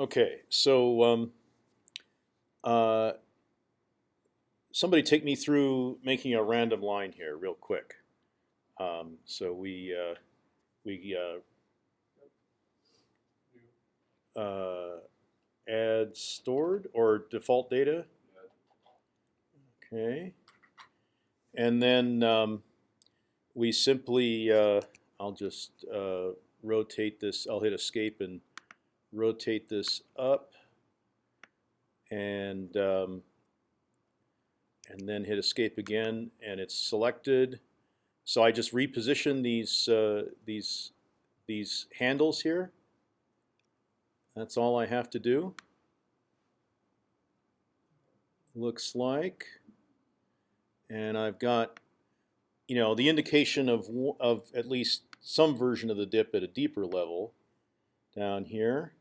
Okay, so um, uh, somebody take me through making a random line here real quick. Um, so we uh, we uh, uh, add stored or default data. Okay, and then um, we simply uh, I'll just uh, rotate this. I'll hit escape and rotate this up, and um, and then hit escape again, and it's selected. So I just reposition these uh, these these handles here. That's all I have to do. Looks like, and I've got, you know, the indication of of at least some version of the dip at a deeper level down here.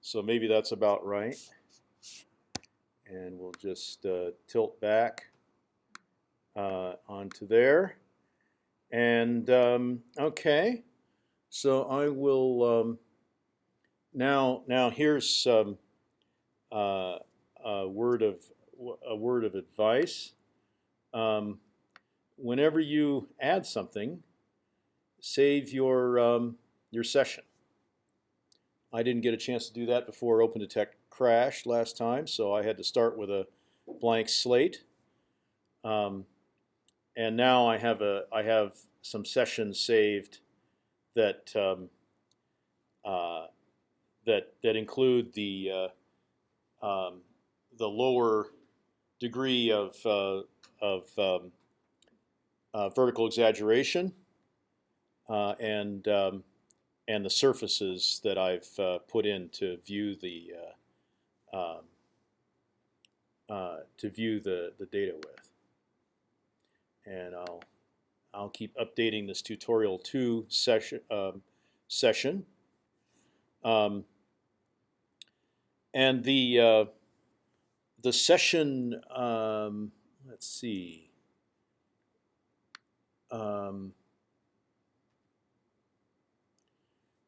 So maybe that's about right. And we'll just uh, tilt back uh, onto there. And um, okay, so I will um, now. Now here's um, uh, a word of a word of advice. Um, whenever you add something, save your um, your session. I didn't get a chance to do that before OpendTect crashed last time, so I had to start with a blank slate. Um, and now I have a I have some sessions saved that um, uh, that that include the uh, um, the lower degree of uh, of um, uh, vertical exaggeration uh, and um, and the surfaces that I've uh, put in to view the um, to view the the data with and I'll I'll keep updating this tutorial two session um, session. Um, and the uh, the session um, let's see. Um,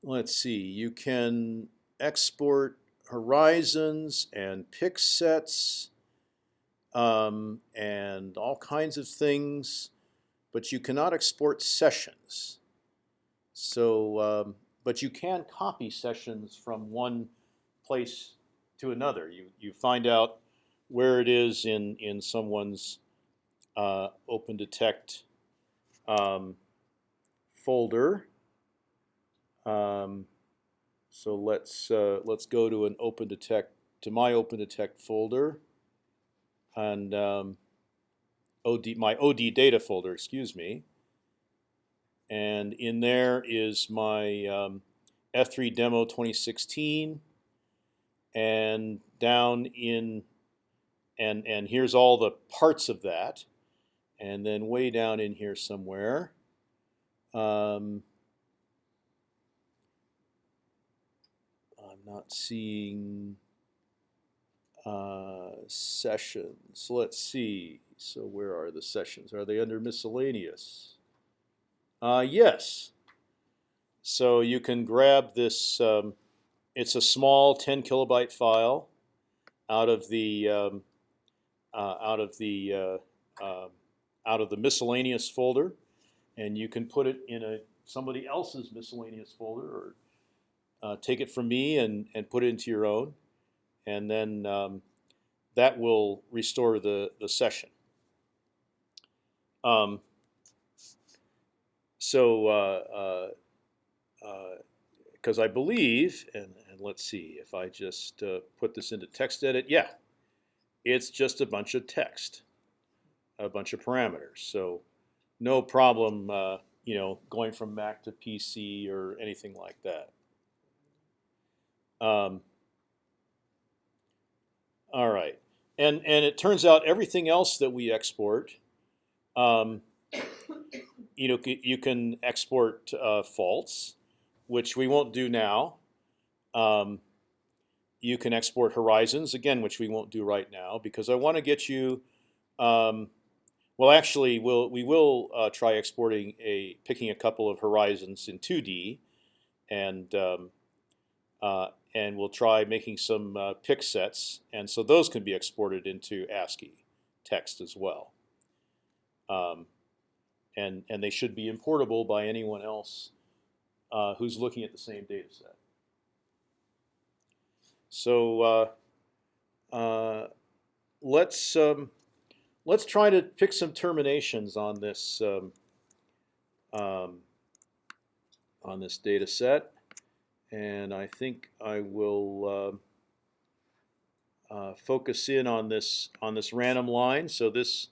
let's see. You can export horizons and pick sets um, and all kinds of things, but you cannot export sessions. So, um, but you can copy sessions from one place to another. You you find out where it is in in someone's uh, OpendTect um, folder. Um, so let's uh, let's go to an OpendTect to my OpendTect folder and um, OD, my OD data folder, excuse me. And in there is my um, F3 demo 2016, and down in and and here's all the parts of that, and then way down in here somewhere. Um, I'm not seeing uh, sessions. Let's see. So where are the sessions? Are they under miscellaneous? Uh, yes. So you can grab this. Um, it's a small 10 kilobyte file out of the um, uh, out of the uh, uh, out of the miscellaneous folder, and you can put it in a somebody else's miscellaneous folder, or uh, take it from me and and put it into your own and then um, that will restore the the session. Um, so because uh, uh, uh I believe, and, and, let's see if I just put this into text edit, yeah, it's just a bunch of text, a bunch of parameters. So no problem, uh, you know, going from Mac to PC or anything like that. Um, all right, and and it turns out everything else that we export, um, you know, you can export uh, faults, which we won't do now. Um, you can export horizons again, which we won't do right now because I want to get you. Um, well, actually, we'll we will uh, try exporting a picking a couple of horizons in 2D, and um, uh, and we'll try making some uh, pick sets, and so those can be exported into ASCII text as well. Um, and and they should be importable by anyone else uh, who's looking at the same data set. So uh, uh, let's um, let's try to pick some terminations on this um, um, on this data set, and I think I will uh, uh, focus in on this on this random line. So this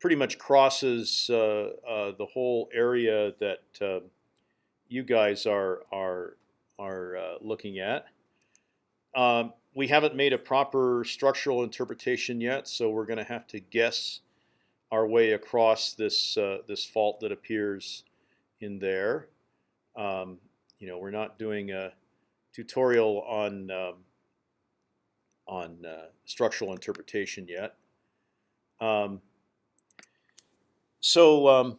pretty much crosses uh, uh, the whole area that uh, you guys are are are uh, looking at. Um, we haven't made a proper structural interpretation yet, so we're going to have to guess our way across this uh, this fault that appears in there. Um, you know, we're not doing a tutorial on um, on uh, structural interpretation yet. Um, so um,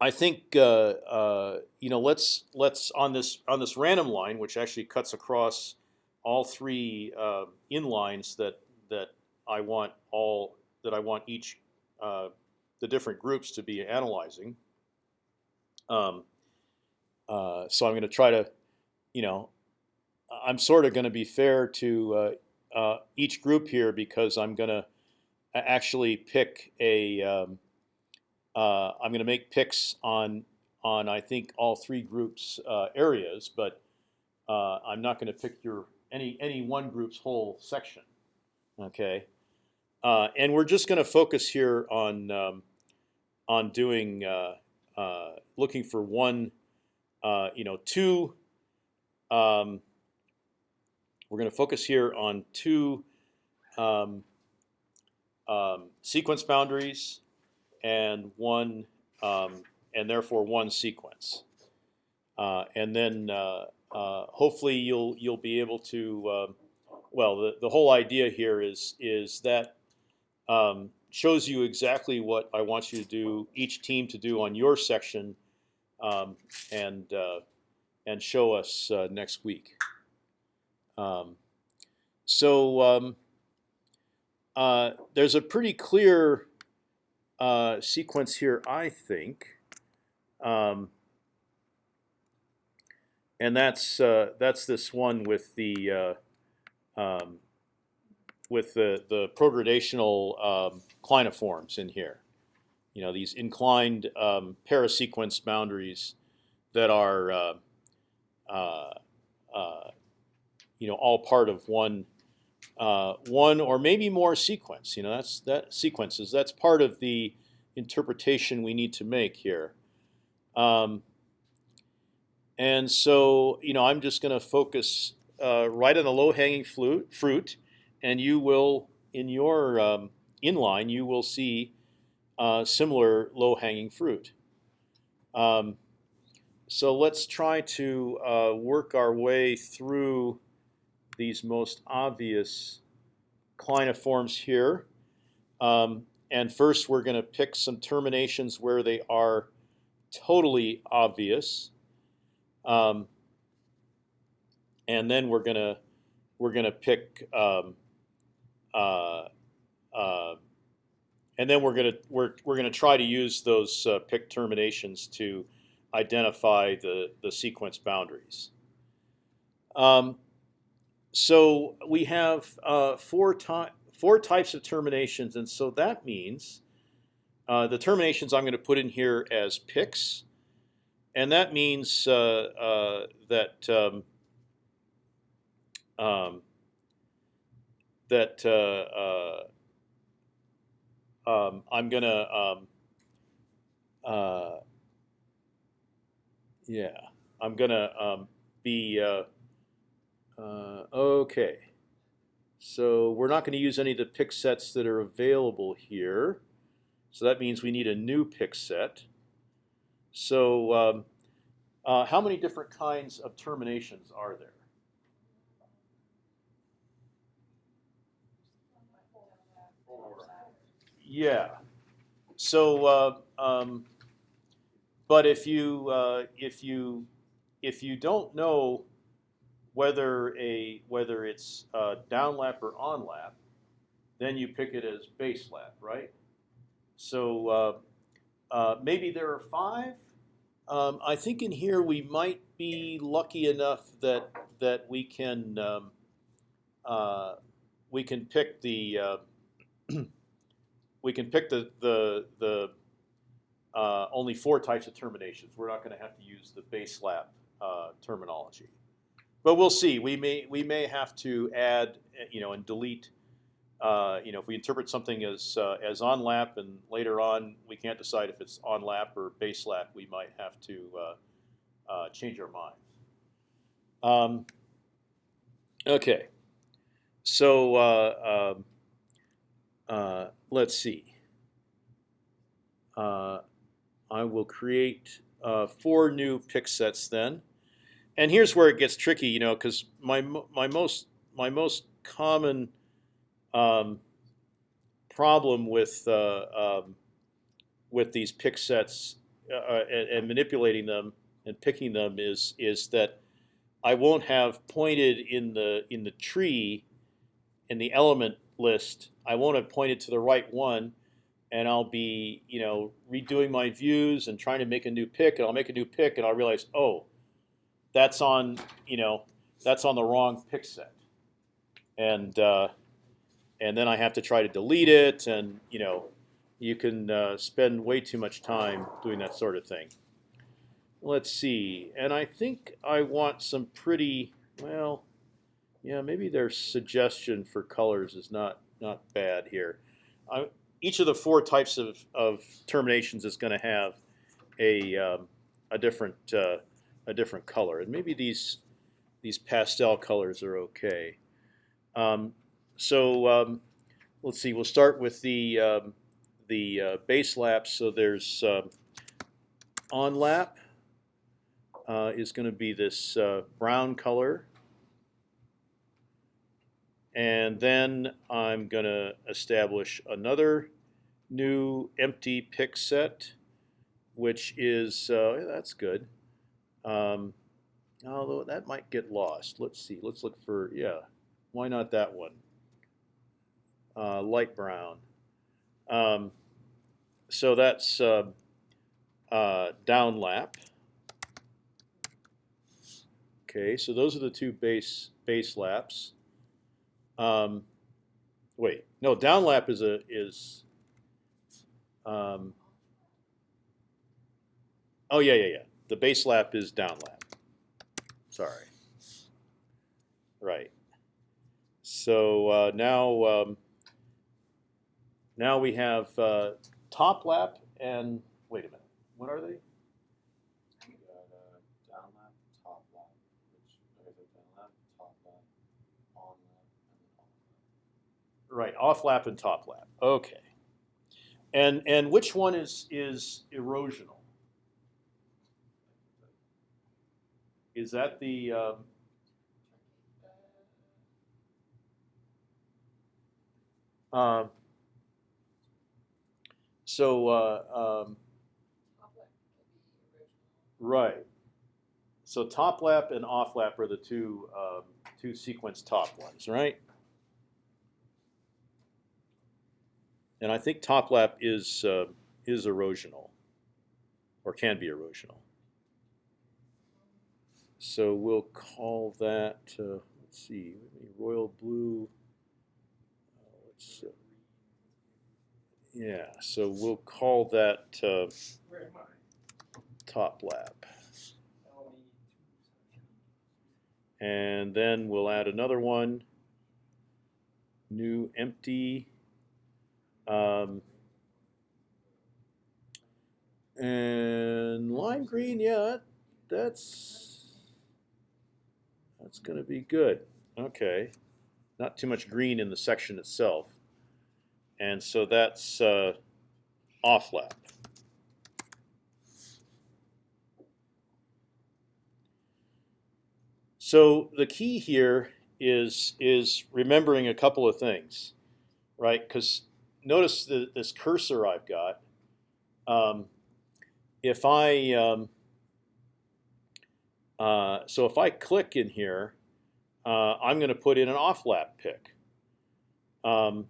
I think uh, uh, you know let's let's on this on this random line, which actually cuts across all three uh, inlines that that I want all that I want each uh, the different groups to be analyzing. Um, uh, so I'm going to try to, you know, I'm sort of going to be fair to uh, each group here because I'm going to actually pick a. Um, uh, I'm going to make picks on on I think all three groups uh, areas, but uh, I'm not going to pick your any any one group's whole section. Okay, uh, and we're just going to focus here on um, on doing uh, uh, looking for one, you know, two. Um, we're going to focus here on two um, um, sequence boundaries and one um, and therefore one sequence. Uh, and then uh, uh, hopefully you'll you'll be able to. Um, well, the, the whole idea here is is that um, shows you exactly what I want you to do, each team to do on your section, um, and uh, and show us uh, next week. Um, so um, uh, there's a pretty clear uh, sequence here, I think, um, and that's uh, that's this one with the uh, um, with the the progradational um, clinoforms in here. You know these inclined um, parasequence boundaries that are uh, uh, uh, you know all part of one uh, one or maybe more sequence. You know, that's that sequences. That's part of the interpretation we need to make here. Um, and so, you know, I'm just going to focus uh, right on the low-hanging fruit, and you will, in your um, inline, you will see uh, similar low-hanging fruit. Um, so let's try to uh, work our way through these most obvious clinoforms here. Um, and first, we're going to pick some terminations where they are totally obvious. Um, and then we're gonna we're gonna pick um, uh, uh, and then we're gonna we're we're gonna try to use those uh, pick terminations to identify the the sequence boundaries. Um, so we have uh, four, four types of terminations, and so that means uh, the terminations I'm going to put in here as picks, and that means uh, uh that um, um, that uh, um, I'm going to um, yeah I'm to um, be uh, okay, so we're not going to use any of the pick sets that are available here. So that means we need a new pick set. So um, uh, how many different kinds of terminations are there? Yeah. So, uh, um, but if you uh, if you if you don't know whether a whether it's uh, down lap or on lap, then you pick it as base lap, right? So uh, uh, maybe there are five. Um, I think in here we might be lucky enough that that we can um, uh, we can pick the we can pick the the the uh, only four types of terminations. We're not going to have to use the base lap uh, terminology, but we'll see. We may we may have to add you know and delete. Uh, you know, if we interpret something as uh, as on lap, and later on we can't decide if it's on lap or base lap, we might have to uh, uh, change our mind. Um, okay, so uh, um, uh, let's see. Uh, I will create uh, four new pick sets then, and here's where it gets tricky, you know, because my my most my most common um, problem with uh, um, with these pick sets uh, and, and, manipulating them and picking them is is that I won't have pointed in the in the tree in the element list. I won't have pointed to the right one, and I'll be you know redoing my views and trying to make a new pick, and I'll make a new pick, and I'll realize oh, that's on you know that's on the wrong pick set, and uh, and then I have to try to delete it, and you know, you can uh, spend way too much time doing that sort of thing. Let's see, and I think I want some pretty well, yeah, maybe their suggestion for colors is not not bad here. Each of the four types of, of terminations is going to have a um, a different uh, a different color, and maybe these these pastel colors are okay. Um, so um, let's see. We'll start with the um, the uh, base lap. So there's uh, on lap uh, is going to be this uh, brown color, and then I'm going to establish another new empty pick set, which is uh, that's good. Um, although that might get lost. Let's see. Let's look for yeah. Why not that one? uh, light brown. Um, so that's uh, uh, down lap. Okay, so those are the two base base laps. Um, wait, no, downlap is a is. Um, oh yeah, yeah, yeah. The base lap is downlap. Sorry. Right. So uh, now. Um, now we have uh, top lap and wait a minute. What are they? We got uh, down lap, top lap, which okay, so down lap, top lap, on lap, and then off lap. Right, off lap and top lap. Okay. And and which one is is erosional? Is that the um, um, so uh, um, right. So top lap and off lap are the two um, two sequence top ones, right? And I think top lap is uh, is erosional, or can be erosional. So we'll call that. Uh, let's see, royal blue. Uh, let's uh, yeah, so we'll call that uh, top lap. And then we'll add another one, new empty. Um, and lime green, yeah, that's that's going to be good. Okay, not too much green in the section itself and so that's uh, off lap. So the key here is is remembering a couple of things, right? Because notice the, this cursor I've got. Um, if I um, uh, so if I click in here, uh, I'm going to put in an off-lap pick. Um,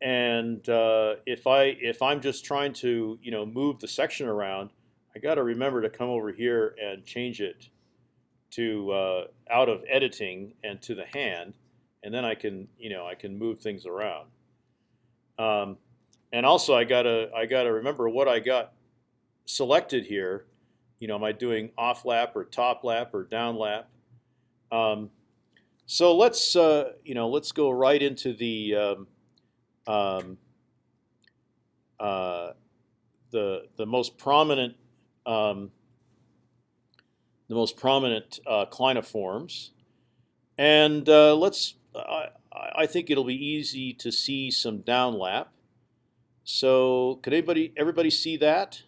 and uh, if I if I'm just trying to you know move the section around, I got to remember to come over here and change it to uh, out of editing and to the hand, and then I can you know I can move things around. Um, and also I gotta I gotta remember what I got selected here. You know, am I doing off lap or top lap or down lap? Um, so let's uh, you know let's go right into the um, um, uh, the the most prominent um, the most prominent uh, clinoforms, and uh, let's. I, I think it'll be easy to see some downlap. So could anybody everybody see that?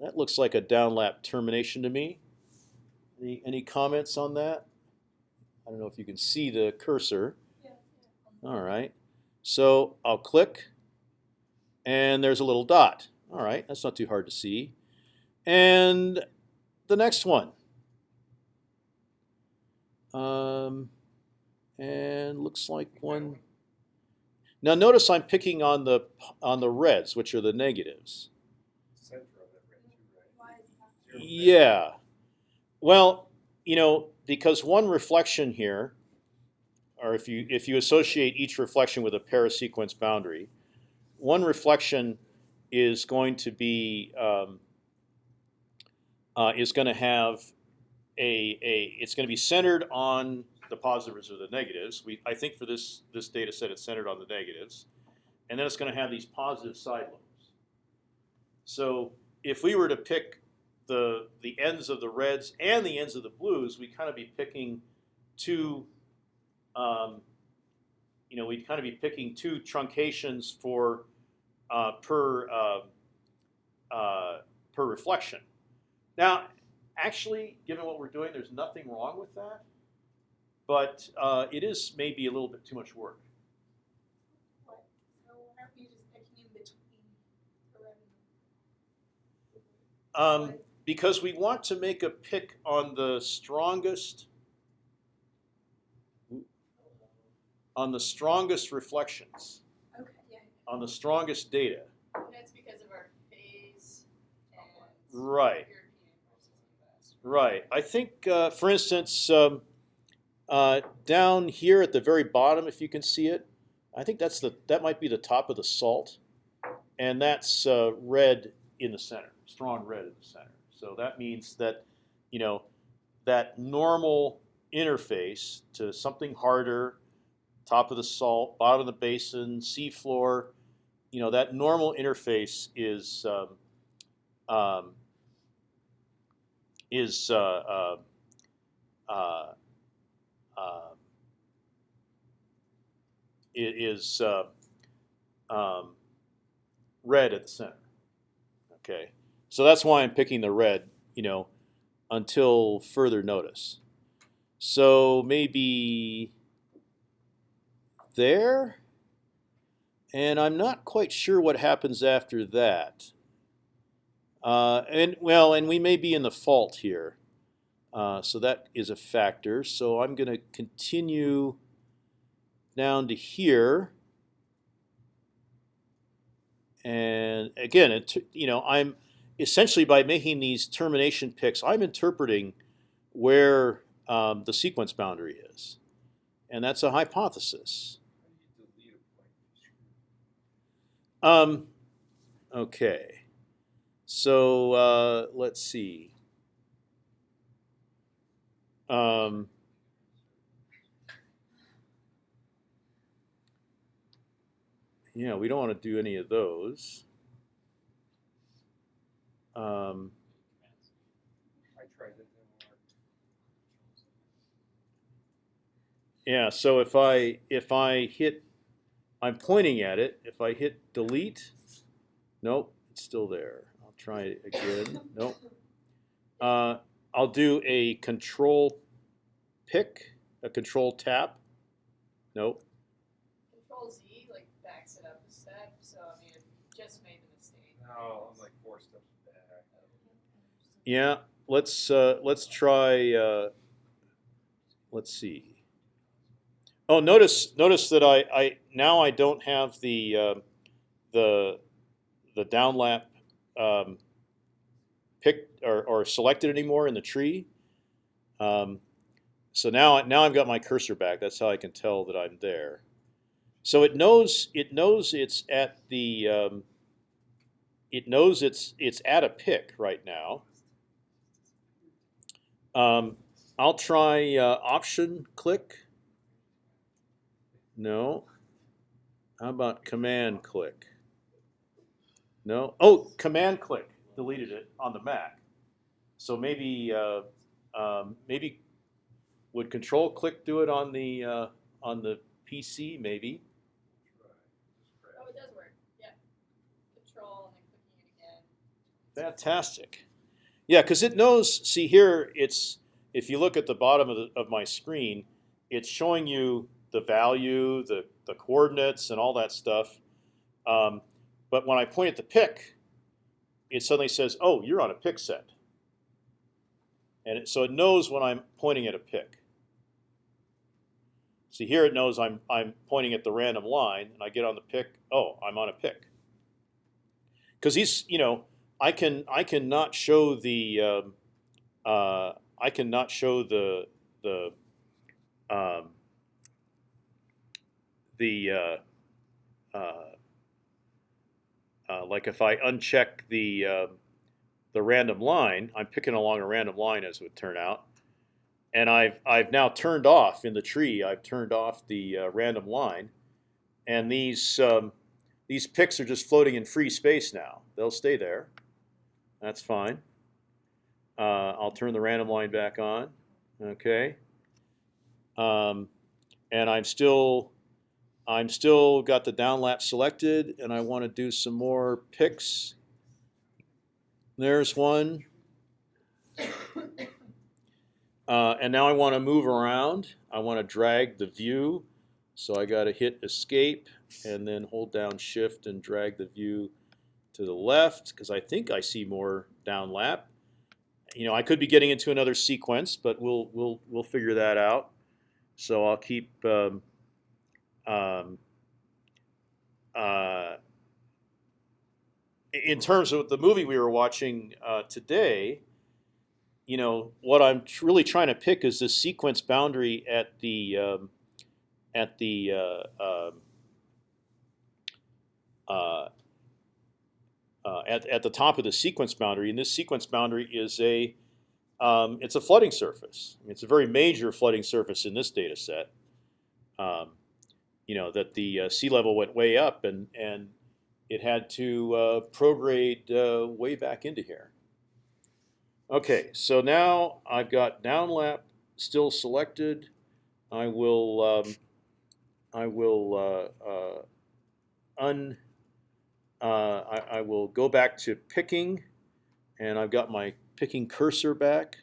That looks like a downlap termination to me. Any any comments on that? I don't know if you can see the cursor. Yeah. All right. So I'll click, and there's a little dot. All right, that's not too hard to see. And the next one. Um, and looks like one. Now notice I'm picking on the on the reds, which are the negatives. Yeah. Well, you know, because one reflection here, or if you if you associate each reflection with a parasequence boundary, one reflection is going to be um, uh, is going to have a a it's going to be centered on the positives or the negatives. We I think for this this data set it's centered on the negatives, and then it's going to have these positive side lobes. So if we were to pick the the ends of the reds and the ends of the blues, we kind of be picking two. Um, you know, we'd kind of be picking two truncations for uh, per uh, uh, per reflection. Now, actually, given what we're doing, there's nothing wrong with that, but uh, it is maybe a little bit too much work. What? So aren't we just picking in between the red and the blue? Um, because we want to make a pick on the strongest on the strongest reflections, Okay, yeah. on the strongest data. And that's because of our phase and Right. European versus US. Right. I think, uh, for instance, um, uh, down here at the very bottom, if you can see it, I think that's the that might be the top of the salt, and that's uh, red in the center, strong red in the center. So that means that, you know, that normal interface to something harder, top of the salt, bottom of the basin, seafloor, you know, that normal interface is um, um, is uh, uh, uh, i- is uh, um, red at the center. Okay, so that's why I'm picking the red. You know, until further notice. So maybe there, and I'm not quite sure what happens after that. Uh, and well, and we may be in the fault here, uh, so that is a factor. So I'm going to continue down to here, and again, it, you know, I'm essentially by making these termination picks, I'm interpreting where um, the sequence boundary is, and that's a hypothesis. Um, okay. So uh, let's see. Um, yeah, we don't want to do any of those. Um, yeah, so if I if I hit, I'm pointing at it. If I hit delete, nope, it's still there. I'll try it again. Nope. Uh, I'll do a control pick, a control tap. Nope. Control Z like backs it up a step, so I mean if you just made the mistake. Yeah, let's uh, let's try. Uh, let's see. Oh, notice notice that I, I now I don't have the uh, the the downlap um, picked or, or selected anymore in the tree. Um, so now I now I've got my cursor back. That's how I can tell that I'm there. So it knows it knows it's at the um, it knows it's it's at a pick right now. Um, I'll try uh, option click. No. How about command click? No. Oh, command click deleted it on the Mac. So maybe uh, um, maybe would control click do it on the uh, on the PC maybe. Oh, it does work. Yeah. Control and then clicking it again. Fantastic. Yeah, because it knows. See here, it's if you look at the bottom of, the, of my screen, it's showing you the value, the the coordinates, and all that stuff. Um, but when I point at the pick, it suddenly says, "Oh, you're on a pick set," and it, so it knows when I'm pointing at a pick. See here, it knows I'm I'm pointing at the random line, and I get on the pick. Oh, I'm on a pick. Because he's, you know, I can I cannot show the um, uh, I cannot show the the um, the uh, uh, uh, like if I uncheck the uh, the random line, I'm picking along a random line as it would turn out, and I've I've now turned off in the tree. I've turned off the uh, random line, and these um, these picks are just floating in free space now. They'll stay there. That's fine. Uh, I'll turn the random line back on. Okay. Um, and I'm still, I'm still got the downlap selected, and I want to do some more picks. There's one. Uh, and now I want to move around. I want to drag the view. So I got to hit escape and then hold down shift and drag the view to the left because I think I see more downlap. You know, I could be getting into another sequence, but we'll we'll we'll figure that out. So I'll keep um, um, uh, in terms of the movie we were watching uh, today. You know, what I'm tr- really trying to pick is the sequence boundary at the um, at the uh, um, uh, at, at the top of the sequence boundary, and this sequence boundary is a um, it's a flooding surface. I mean, it's a very major flooding surface in this data set. Um, you know that the uh, sea level went way up, and and it had to uh, prograde uh, way back into here. Okay, so now I've got downlap still selected. I will um, I will uh, uh, un uh, I, I will go back to picking, and I've got my picking cursor back.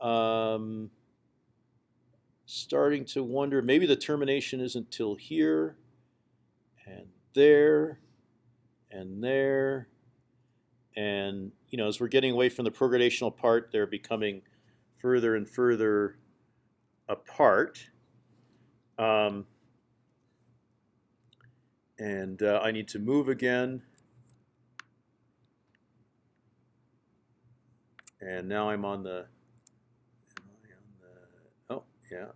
Um, starting to wonder, maybe the termination isn't till here, and there, and there, and you know, as we're getting away from the progradational part, they're becoming further and further apart. Um, and uh, I need to move again. And now I'm on the, on the oh yeah.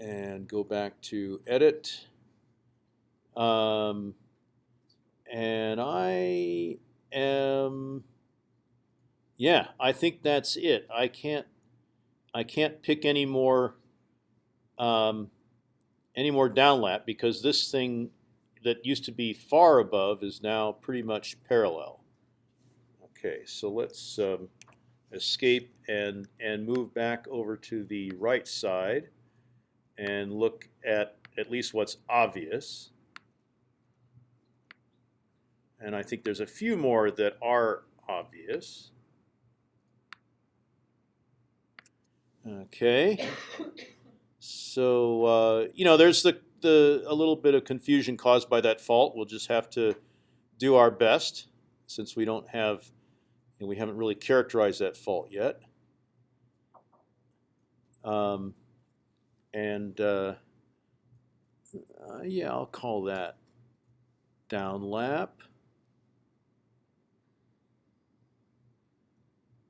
And go back to edit. Um, and I am, yeah, I think that's it. I can't, I can't pick any more um, any more downlap because this thing that used to be far above is now pretty much parallel. Okay, so let's um, escape and and move back over to the right side and look at at least what's obvious. And I think there's a few more that are obvious. Okay. So uh, you know, there's the the a little bit of confusion caused by that fault. We'll just have to do our best since we don't have and we haven't really characterized that fault yet. Um, and uh, uh, yeah, I'll call that down lap.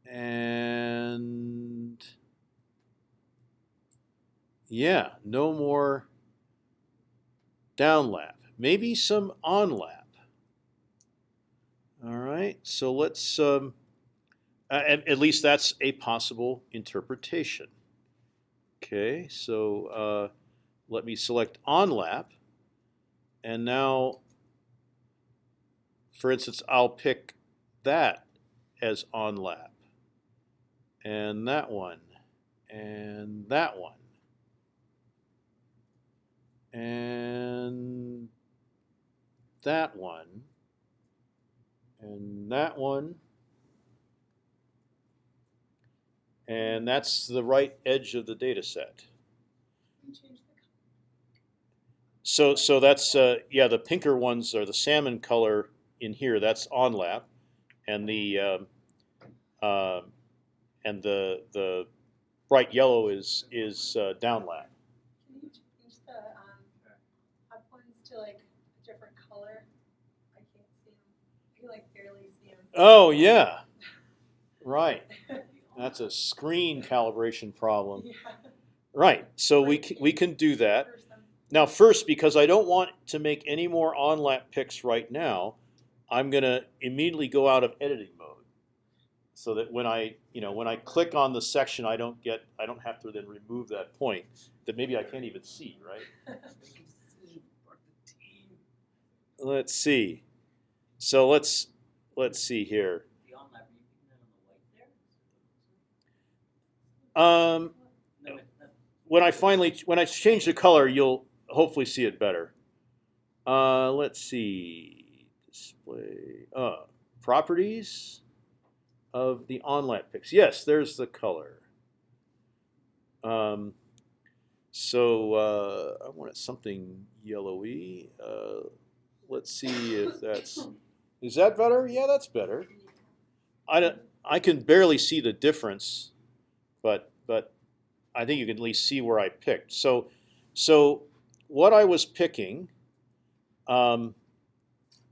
And yeah, no more down lap. Maybe some on lap. All right, so let's. Um, at, at least that's a possible interpretation. Okay, so uh, let me select on lap, and now, for instance, I'll pick that as on lap, and that one, and that one, and that one, and that one. And that's the right edge of the data set. You change the color. So so that's uh, yeah the pinker ones are the salmon color in here. That's on lap, and the um, uh, and the the bright yellow is is uh, down lap. Can you change the um, up ones to like a different color? I can't see them. I can like barely see them. Oh yeah, right. That's a screen calibration problem. yeah. Right. So we we can do that. Now, first, because I don't want to make any more on lap picks right now, I'm gonna immediately go out of editing mode, so that when I, you know, when I click on the section, I don't get, I don't have to then remove that point that maybe I can't even see, right? Let's see. So let's let's see here. Um, when I finally when I change the color, you'll hopefully see it better. Uh, let's see, display uh, properties of the on-lap picks. Yes, there's the color. Um, so uh, I wanted something yellowy. Uh, let's see if that's is that better? Yeah, that's better. I don't, I can barely see the difference, but but I think you can at least see where I picked. So so what I was picking um,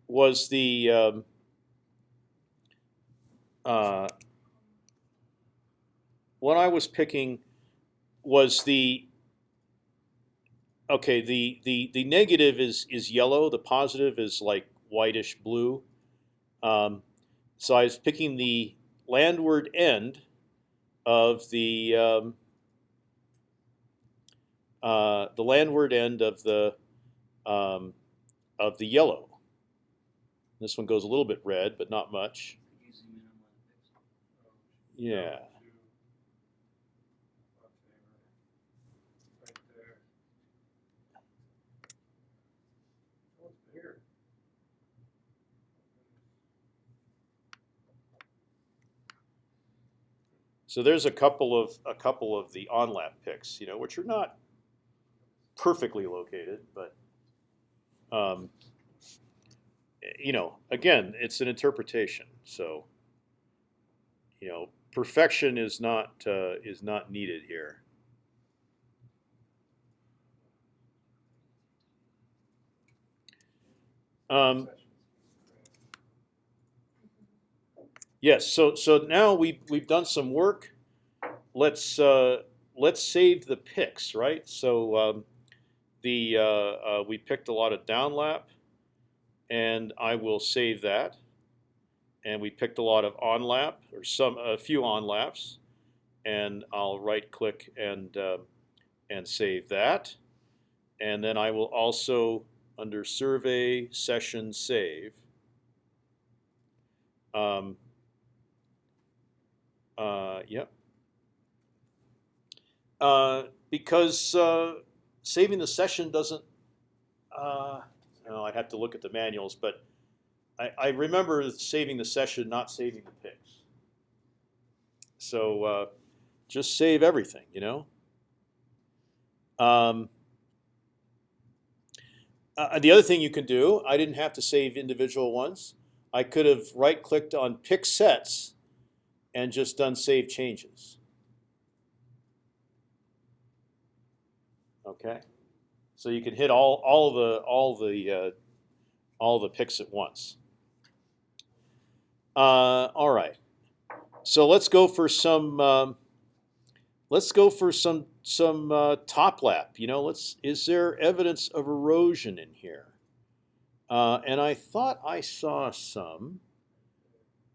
was the um, uh, what I was picking was the okay the the the negative is is yellow the positive is like whitish blue um, so I was picking the landward end of the um, uh, the landward end of the um, of the yellow. This one goes a little bit red, but not much. Yeah. So there's a couple of a couple of the on lap picks, you know, which are not perfectly located, but um, you know, again, it's an interpretation. So you know, perfection is not uh, is not needed here. Um, Yes. So so now we we've done some work. Let's uh, let's save the picks, right? So um, the uh, uh, we picked a lot of downlap, and I will save that. And we picked a lot of onlap or some a few onlaps, and I'll right click and uh, and save that. And then I will also under survey session save. Um, uh, yep. Uh, because uh, saving the session doesn't. Uh, no, I'd have to look at the manuals, but I, I remember saving the session, not saving the picks. So uh, just save everything, you know. Um, uh, the other thing you can do, I didn't have to save individual ones. I could have right-clicked on pick sets and just done save changes. Okay, so you can hit all all the all the uh, all the picks at once. Uh, all right, so let's go for some. Um, let's go for some some uh, top lap. You know, let's. Is there evidence of erosion in here? Uh, and I thought I saw some.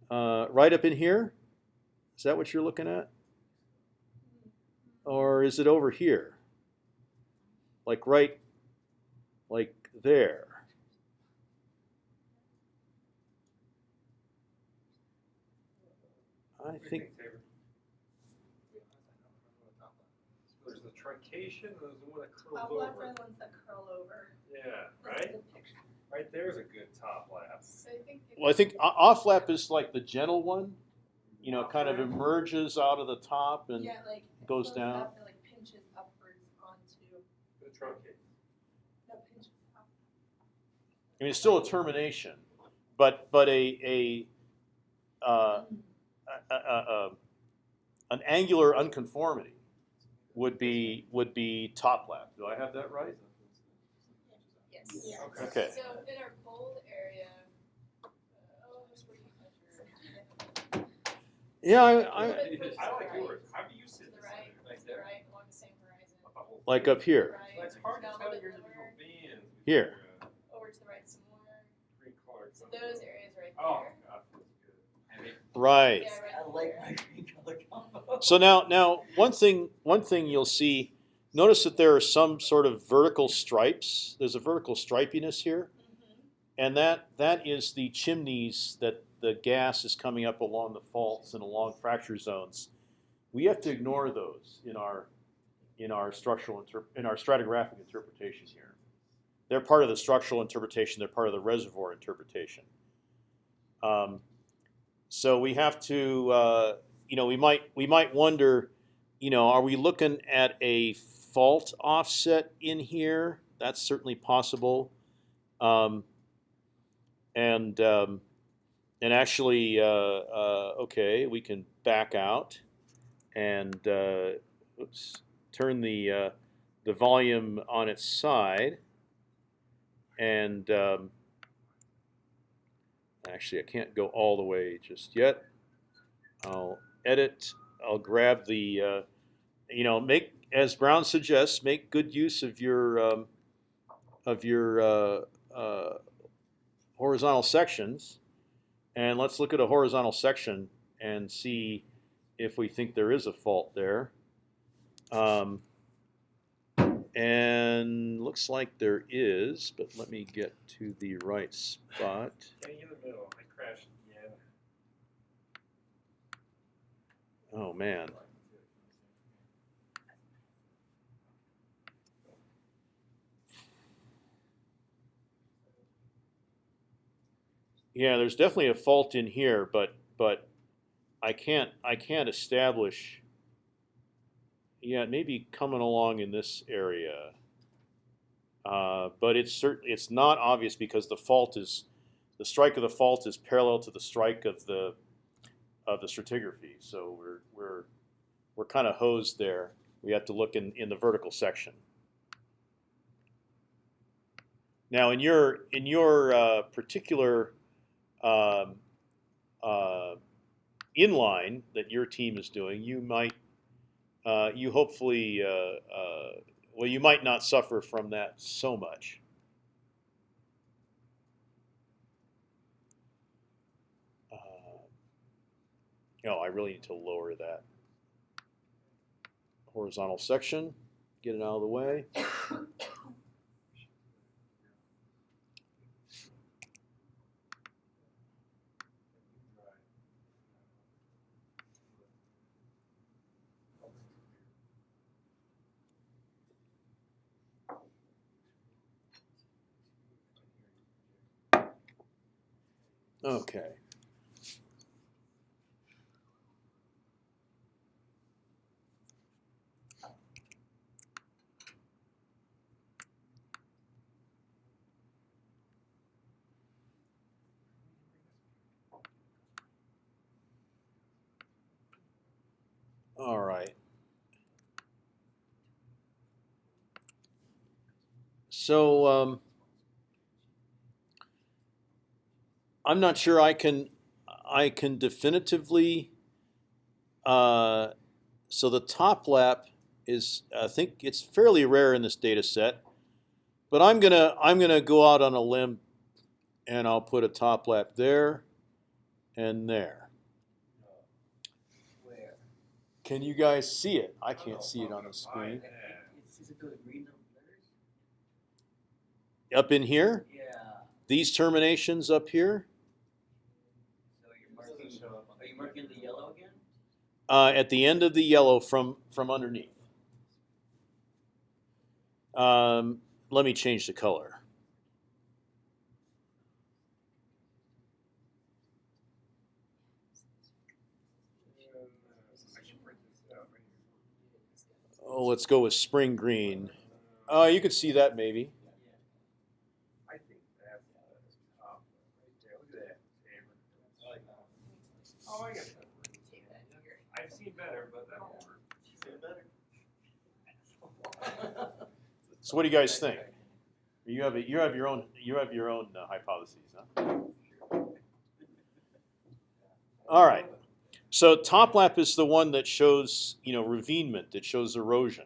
Uh, right up in here. Is that what you're looking at? Or is it over here? Like right, like there. I think. There's the truncation, and there's the one that curls oh, Top left over. are the ones that curl over. Yeah, right? the. Right there's a good top lap. So I think. Well, I think o- off lap is like the gentle one. You know, kind of emerges out of the top and Yeah, like. goes down. up and like pinches upwards onto, The truncate. no, pinches up. I mean, it's still a termination, but but a a uh, a, a, a, an angular unconformity would be would be top lap. Do I have that right? Yes. Yeah. Okay. Okay. So in our bold area, uh, oh, where's where you measure? Yeah, I, A I little bit I towards like yours. How do you To sit the right, Like there? right, along the same horizon. like up here. Right. Well, it's hard to tell your individual lower, bands. Here. Over to the right some more. green color So those areas right Oh. God, that's good. I mean, Right. Yeah, right I like my green color combo. So now now one thing one thing you'll see. Notice that there are some sort of vertical stripes. There's a vertical stripiness here. Mhm. And that that is the chimneys that the gas is coming up along the faults and along fracture zones. We have to ignore those in our in our structural in our stratigraphic interpretation here. They're part of the structural interpretation. They're part of the reservoir interpretation. Um, so we have to, uh, you know, we might we might wonder, you know, are we looking at a fault offset in here? That's certainly possible. Um, and um, and actually, uh, uh, okay, we can back out and uh, oops, turn the the volume on its side. And um, actually, I can't go all the way just yet. I'll edit. I'll grab the, uh, you know, make as Brown suggests, make good use of your um, of your uh, uh, horizontal sections, and let's look at a horizontal section and see if we think there is a fault there. Um, and looks like there is, but let me get to the right spot. In the middle. I crashed again. Oh man. Yeah, there's definitely a fault in here, but but I can't I can't establish. Yeah, it may be coming along in this area, uh, but it's certainly it's not obvious because the fault is the strike of the fault is parallel to the strike of the of the stratigraphy. So we're we're we're kind of hosed there. We have to look in in the vertical section. Now, in your in your uh, particular um, uh, inline that your team is doing, you might uh, you hopefully uh, uh, well you might not suffer from that so much. Uh, oh, I really need to lower that horizontal section. Get it out of the way. Okay. All right. So um, I'm not sure I can I can definitively. Uh, so the top lap is I think it's fairly rare in this data set, but I'm gonna I'm gonna go out on a limb, and I'll put a top lap there, and there. Where? Can you guys see it? I can't see it on the screen. Is, is it the green letters? Up in here, Yeah. these terminations up here, So you're marking, are you marking the yellow again? Uh, at the end of the yellow from from underneath. Um, let me change the color. Oh, let's go with spring green. Uh, you could see that maybe. I think that's the top right there. Look at that. Oh, I got that. Take that here. I've seen better, but that'll work. So what do you guys think? You have a, you have your own you have your own uh, hypotheses, huh? All right. So top lap is the one that shows you know ravinement, that shows erosion,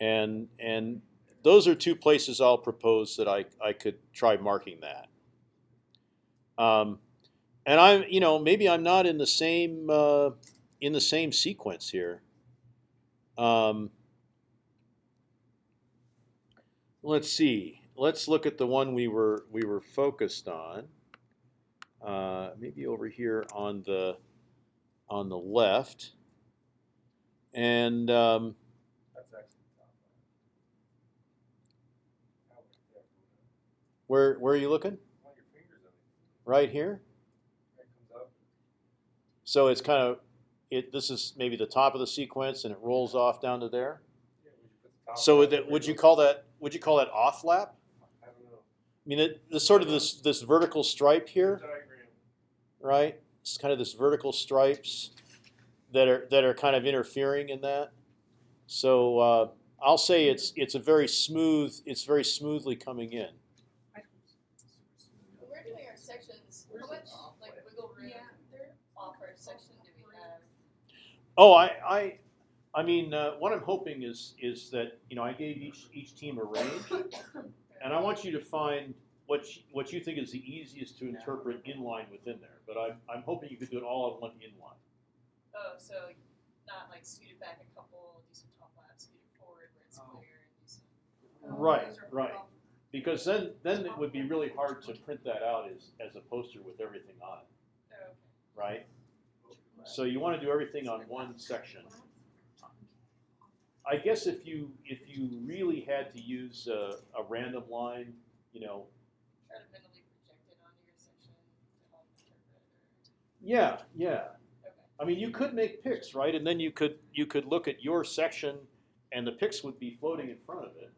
and and those are two places I'll propose that I I could try marking that. Um, and I'm you know maybe I'm not in the same uh, in the same sequence here. Um, let's see. Let's look at the one we were we were focused on. Uh, maybe over here on the on the left. And um, That's actually the top. How about that? where where are you looking? Point your fingers on it. Right here. It comes up. So it's kind of it. This is maybe the top of the sequence, and it rolls off down to there. Yeah, would you put the top So would, that, would you call that would you call that off lap? I don't know. I mean, it, the sort of this this vertical stripe here, right? It's kind of this vertical stripes that are that are kind of interfering in that. So uh, I'll say it's it's a very smooth. It's very smoothly coming in. We're doing our sections, how much like wiggle room Yeah, they're off our section do we have? Oh, I, I, I mean, uh, what I'm hoping is is that you know I gave each each team a range, and I want you to find what you, what you think is the easiest to interpret inline within there. But I'm I'm hoping you could do it all on one inline. Oh, so not like scoot it back a couple, do some top laps, scoot it forward where it's Oh. clear, and do some. Oh, Right, right. all- Because then then it would be really hard to print that out as as a poster with everything on it, Oh, okay. right? So you want to do everything on one section. I guess if you if you really had to use a, a random line, you know, Try to mentally project it onto your section to help interpret yeah, yeah. okay. I mean, you could make picks, right? And then you could you could look at your section, and the picks would be floating in front of it,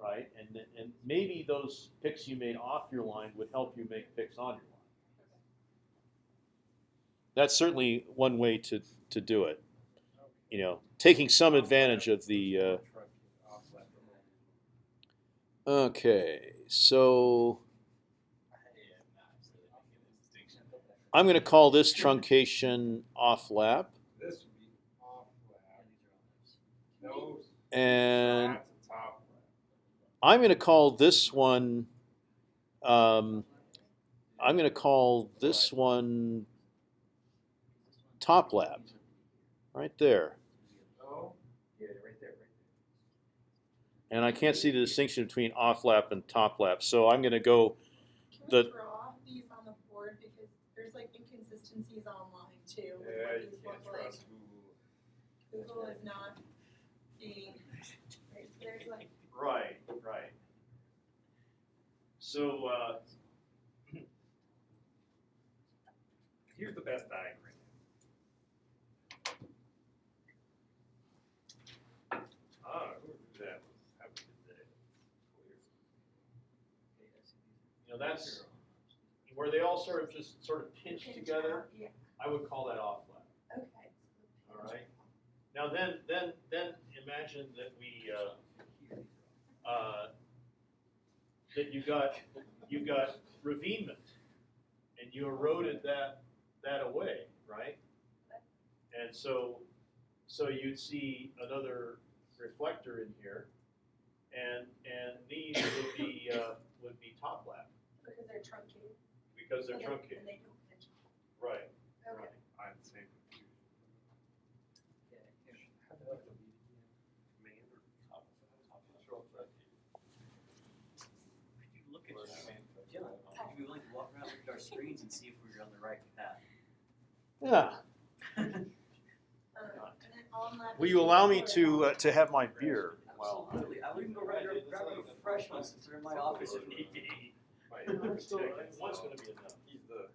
right? And and maybe those picks you made off your line would help you make picks on your line. That's certainly one way to to do it. You know, taking some advantage of the. Uh, okay, so I'm going to call this truncation off lap, and. I'm going to call this one. Um, I'm going to call this one top lap, right there. No. Yeah, right there, right And I can't see the distinction between off lap and top lap, so I'm going to go. Can The- we draw these on the board because there's like inconsistencies online too with. Yeah, what you can't look like. trust Google. Google is not being, right, there's like, Right, right. So uh, Here's the best diagram. Ah, who did that? How we did that. you know that's where they all sort of just sort of pinch pinch together. out, yeah, I would call that off lap. okay. All right. Now then, then, then imagine that we, uh, uh, that you got, you got ravinement, and you eroded that, that away, right? And so, so you'd see another reflector in here, and, and these would be, uh, would be top lap, they're truncated. because they're and they- truncated, And they don't pinch. right, Okay. right. I had the same confusion. How have to leave again? Command or top? Top control Could you look at, Dylan, would you be willing to walk around, look at our screens and see if we're on the right path? Yeah. Um, and then on that. Will you allow me to, uh, to have my beer? Well, Absolutely, I would even go right there, grab a fresh one since they're in my office if need be. One's gonna be enough. He's the,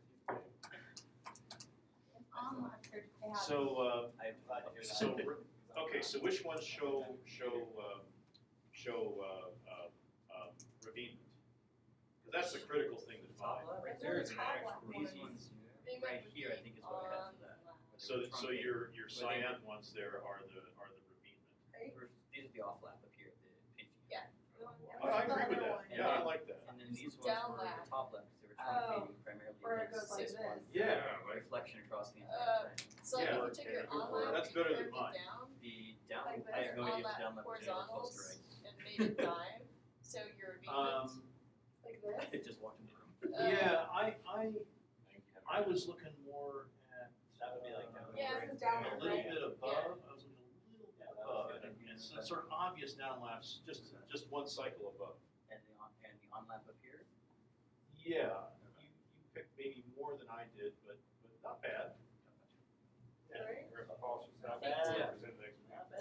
And on that, they're- they. So, uh, I, I, so, okay, so which ones show, show, uh, show, uh, uh, um, ravine? 'Cause that's the critical thing to find. right They're there is an top actual, left these ones. ones, They right might here, I think is what we have for that. So, so your, your cyan ones there are the, are the ravine. Right? Or These are the off lap up here, the pinch. Yeah. Oh, I agree with The that, other one. yeah, I like that. And then these ones Down were the lap. top left, because they were Oh, truncating primarily where it against goes like this one. this. Yeah, like- Reflection across the Uh, entire thing. So like Yeah. if you took your on lap, That's you better than curved mine. it down, The down, Like I have no on idea if lap the down left is anywhere close to horizontals right. and made it dive, so your Um, ravine Like this. I just walked in the room. Uh, yeah, I, I, I was looking more at. That would be like uh, down Yeah, right this is down A little right? bit above, I was looking a little bit Yeah, that was above, good. and it's it's sort of obvious down laps, just, just one cycle above. And the on, and the on lap up here, Yeah, you, you picked maybe more than I did, but, but not bad. Right? We're Paul should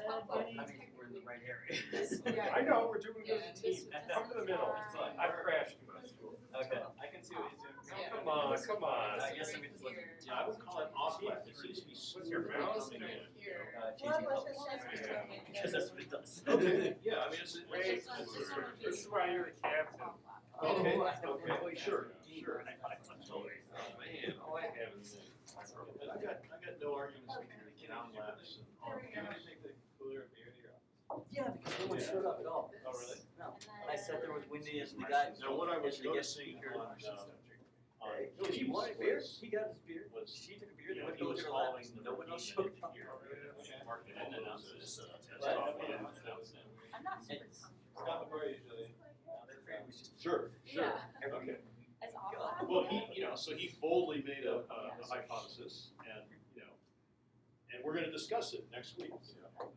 stop Thank you. present next week. Top I mean, we're in the right area. I know, we're doing it Yeah, as a team. Come to the middle. fine. I've crashed too much. This- this Okay. I can see what he's doing. Come on, come on. I guess I'm just looking. Yeah, I would call it off lap, it seems to be What's your smooth mouse coming doing? in. here. Uh, Well, changing let's colors. just say it's Yeah. Because that's what it does. Okay, yeah, I mean, it's, Wait, it's, This one- this one would be this is why you're the captain. Oh, Okay, okay, know. sure, sure. I- I- I'm totally- Oh, man, all I have is. I got, I got no arguments with your down laps and all. There we go. Yeah, because no one showed up at all. Oh, really? No. And I sat there with Wendy and the guy. Now, what I was and the guest noticing speaker. on, um, on No, he Teams wanted beer, was- he got his beer, was, she took a beer, you they know, went he to was their following the no one else showed up. here. Marked it as, as, uh, as Right. top lap. I'm not super It's- comfortable. No, their beer was just Sure, sure, Yeah. okay. As off God. lap? Well, he, you know, so he boldly made a, a a hypothesis and, you know, and we're gonna discuss it next week. Can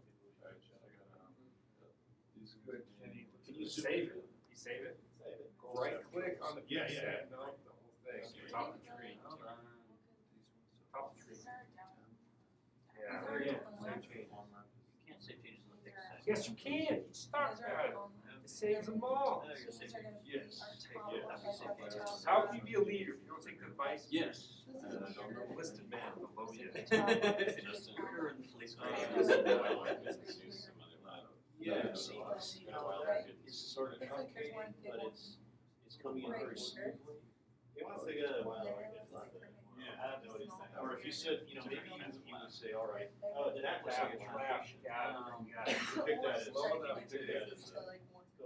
you zoom Save it, you save it? Right click on the Yeah, piece yeah. that, no, the whole thing, top of the tree, Hold top of the tree. These. Yeah, there you go. You can't save changes on the thick. Yes, you can, stop These are that, it saves them all. No, you're So these safe. are gonna be Yes. our Yes. top Yes. left Yes. and Yes. top How can you be a leader if you don't take advice? Yes. This is a mirror. Enlisted man below you. Just we're in the police car. Yeah, see, see how that is sort of It's like there's truncating, one big but one it's, it's coming in right very here. smoothly. And it looks like right here. Yeah, I don't know what he's. Or if you said, you know, maybe you, you would say, all right, Right uh, there. that looks like a trap. Yeah, Um. You pick that as, Or you pick that as a,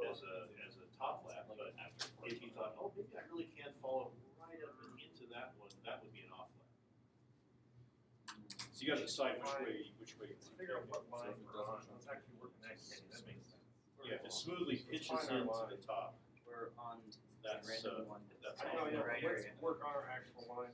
as a, as a top lap, but if you thought, oh, maybe I really can't follow right up and into that one, that would be an off lap. So you gotta decide which way, which way. Let's figure out what line we're on, let's actually work next, that makes sense. Yeah, if it smoothly pitches into the top, We're on the That's, random uh, one that's that's I off know, yeah, right but let's area. work on our actual line.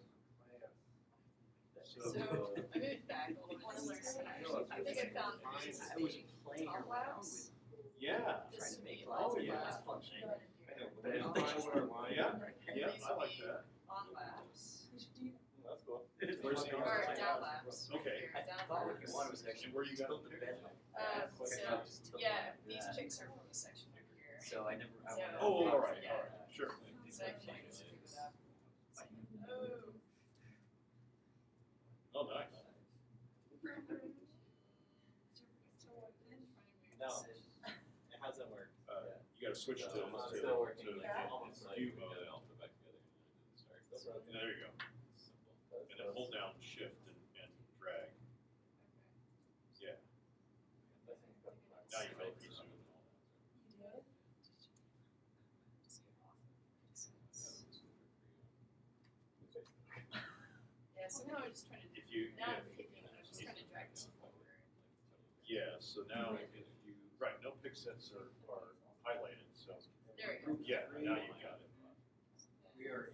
So, So, I moved back a little bit. I think I found pieces I was playing around with yeah, trying to make be lines, Oh, and yeah. it was fun. Go ahead and do it. But then find what our line. Yeah. And yeah, I like that. On laps, We should do That's. Where's the or on. Okay. I thought what you wanted was actually where you got tilt the the picture? bed. Um, Quick so, enough, just tilt yeah, it. these Yeah. picks are from the section over here. So I never. I So- wanted- Oh, all right, Yeah. all right, sure. So I can just scoop it up. Oh. Oh, nice. No. It hasn't worked. Uh, you gotta switch to, to, No, it's to, still working. to Yeah. view mode. And there you go hold down shift and, and drag. Yeah. Now you have a and all that. Yeah, so now I'm just trying to. If you, now yeah, I'm picking, I'm just trying to drag this forward. Yeah, so now if you, right, no pixels are, are highlighted, so. There you go. Yeah, now you got it. We are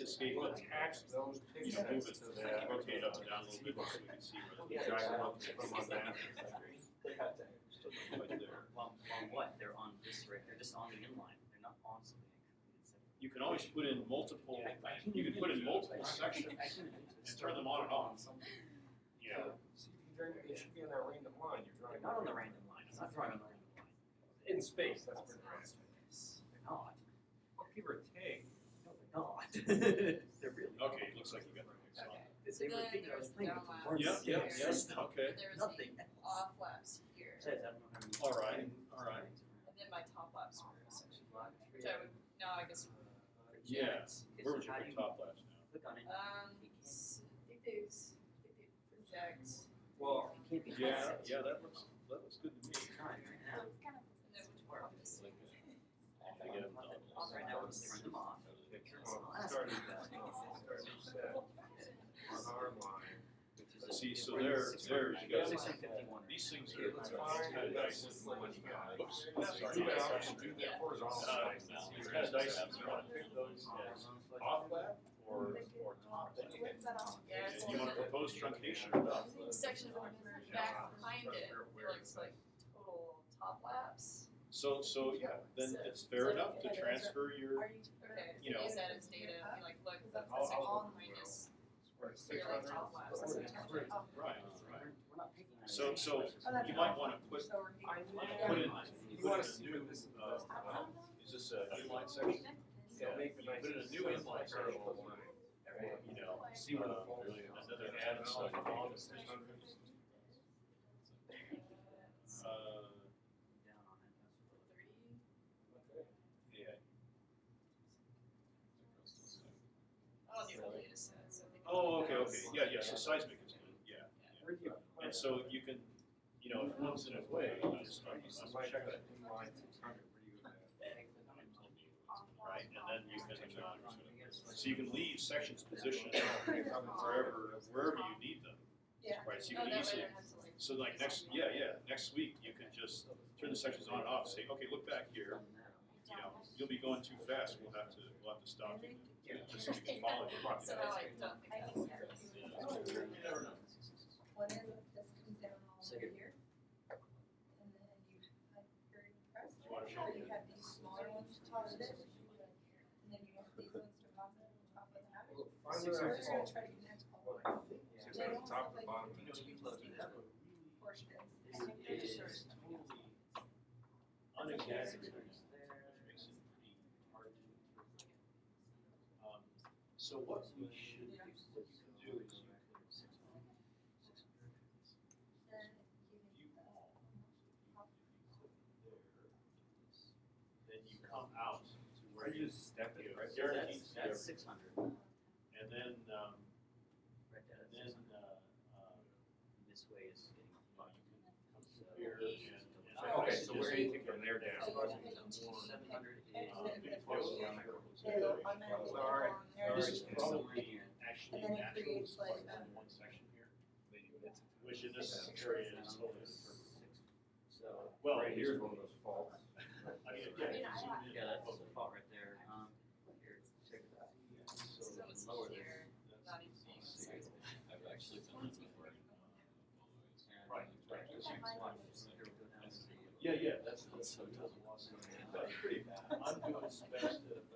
of. Hit escape, We'll attach those you know, move pixels it, to that. rotate up and down a little bit so we can see where the Yeah, drag drag them them up, up, put on that. Still there. Well, well, what? They're on this right, they're just on the inline, they're not on something. You can always put in multiple, I- I can you can put in do multiple I can- sections, I can and turn them on and off. something. you know. You drag, it should be on that random line, you're drawing. not on the random line, I'm not drawing on the random line. In space, that's where they're at. They're not, Give or take. no, they're not. They're really. not. Okay, it looks like you got the mix on. Okay, They so were then thinking I was there's playing with the down board Yeah, laps. yeah, game yeah, system. okay. There's Nothing the else. off laps here, Besides, I don't know how many. All right, all right. and then my top laps are essentially black, which I would, now I guess. Yeah, where would you put do top laps now? Click on it. Um, s- I think they, s- I think they project, Well, It can't be. Yeah, yeah, that looks, that looks good to me. Trying right now. and then which part is. I get them done. Off right now, let's turn them off. well, I'll ask start, you that. start set on our line. Which is a- See, so there- six there you go. Six hundred fifty-one. These things Okay, are let's kind of the nice. nicest one. Oops, Sorry, sorry. you can do the horizontal Uh. It's kind of dicey, you wanna pick those as off lap or, or top that And you wanna propose truncation or not? Section back behind it, it looks like total top laps. So, so, yeah, then it's fair enough to transfer your, Are you? Okay, You know. use that as data, be like, look, that's that's the section all- behind So, so you might wanna put, So we're- put in, You wanna in new, this is. uh, is this a inline section? Yeah, You put in a new inline section, you know, See where the uh, fault is. another add stuff on this. Six hundred. Uh, Down on it. Thirty, yeah. I'll do the data set, so. they can- Oh, okay, okay, yeah, yeah, so seismic is good, yeah. Where do you? And so you can, you know, if one's in a way, I'm, I'm, I'm check that, Inline six hundred, where do you go with that? right, and then you can, uh, so you can leave sections positioned wherever, wherever you need them, Yeah. right, so you can that easily, don't have to like. so like next, yeah, yeah, next week, you can just turn the sections on and off, say, okay, look back here, you know, you'll be going too fast, we'll have to, we'll have to stop you, just so you here. And then you, have these smaller ones to top of it. And then you have these ones to top of, the bottom. You know, you can do that, but portions. I think they're just is- sort of- unexaggerated, which makes it pretty hard to. Um, So what we should, Yeah. what you can do is you Then you, If you- uh, then you come out to Where where you you, just step it, right? So that's, that's six hundred, and then, um, right there, and then, uh, uh, This way is getting. well, you can come through here and. and- Okay, so where do you think from there down? So you can choose Seven and- hundred and is. Uh, then maybe the- close yeah, down there. It'll automatically go Sorry, along there. This sorry. is probably actually And then it natural, creates like like a- one section here, which in this area is totally perfect. So. Well, Right here's one of those faults. I mean, again, zoom in. Yeah, that's the fault right there, um, here, check it out. So So it's lower this. here, not even being seismic. I've actually done this before. Right, right. Just watch, here we go down to the. Yeah, yeah, that's, that's so tough. That's pretty bad. I'm doing best at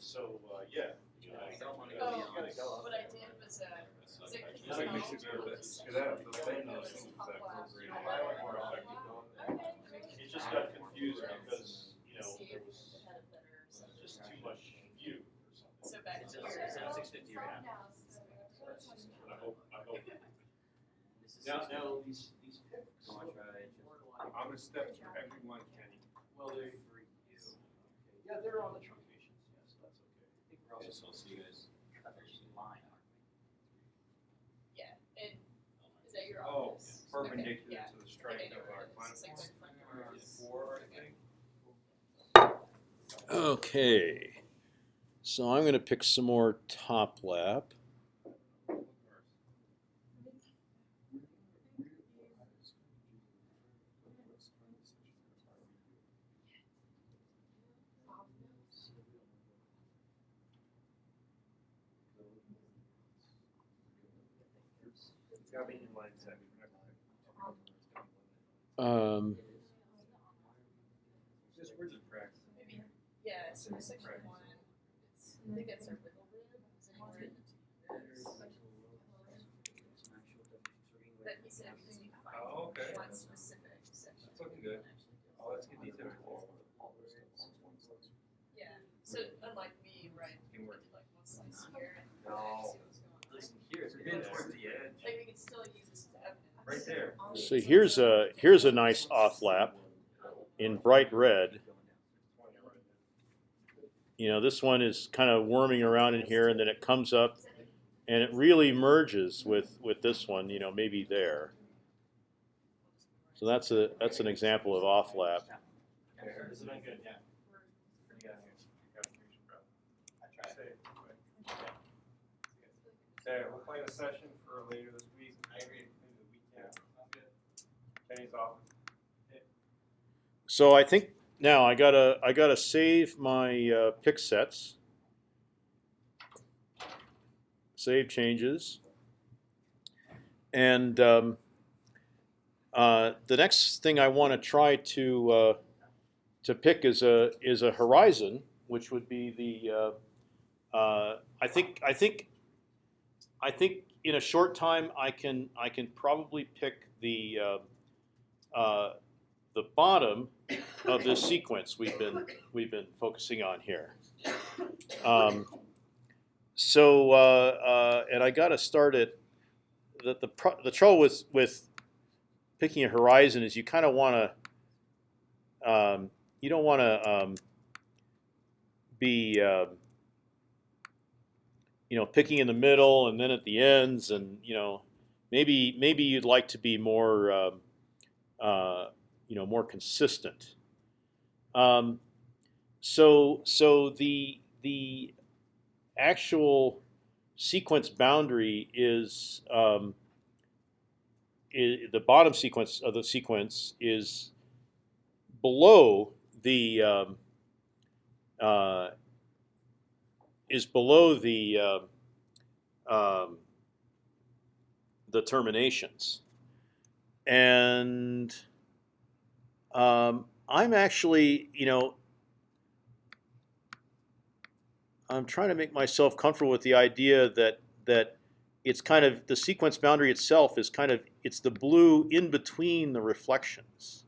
So, uh, yeah. you Oh. What I did was, uh, was it Just makes it better, cause that, the thing, that just got confused because, you know, there was just too much view or something. So back to 650 I hope, I hope. Now, now at least so I try just. I'm gonna step through everyone, Kenny. Well, they're for you. Yeah, they're on the truncations, yes, that's okay. I think we're also supposed to use others in line, aren't we? Yeah, and oh, is that your Oh, office? perpendicular Okay, yeah. to the strike I of our where it is. Like climate. right front of. Four, I think. Okay. So I'm going to pick some more top lap. It's gotta be inline section. Um, Just where's the practice? Maybe, yeah, so section one, it's, I think it's a wiggle room, is anywhere in the? That he said we just need to find Oh, okay. one specific section. That's looking good. Oh, that's good detail. Yeah, so unlike me, right, we Can did like one slice here and No. see what's going on. Listen, here, it's You're towards the edge. Like we could still use this as evidence. Right there. so here's a here's a nice off lap in bright red. You know, this one is kind of worming around in here, and then it comes up, and it really merges with with this one. You know, maybe there. So that's a that's an example of off lap. This has been good, yeah. You got it. You got it. I tried. Say, Okay, we'll plan a session for later this week. I agree. Maybe the weekend. Kenny's off. So I think now I gotta I gotta save my uh, pick sets. Save changes. And um, uh, the next thing I want to try to uh, to pick is a is a horizon, which would be the uh, uh, I think I think I think in a short time I can I can probably pick the uh, uh, the bottom of this sequence we've been we've been focusing on here. Um, so uh, uh, and I got to start it. The the pro- the trouble with with picking a horizon is you kind of want to um, you don't want to um, be um you know picking in the middle and then at the ends and you know maybe maybe you'd like to be more um, uh, you know more consistent. Um, so so the the actual sequence boundary is, um, i the bottom sequence of the sequence is below the um, uh, is below the um, the terminations and um, I'm actually, you know, I'm trying to make myself comfortable with the idea that that it's kind of the sequence boundary itself is kind of it's the blue in between the reflections.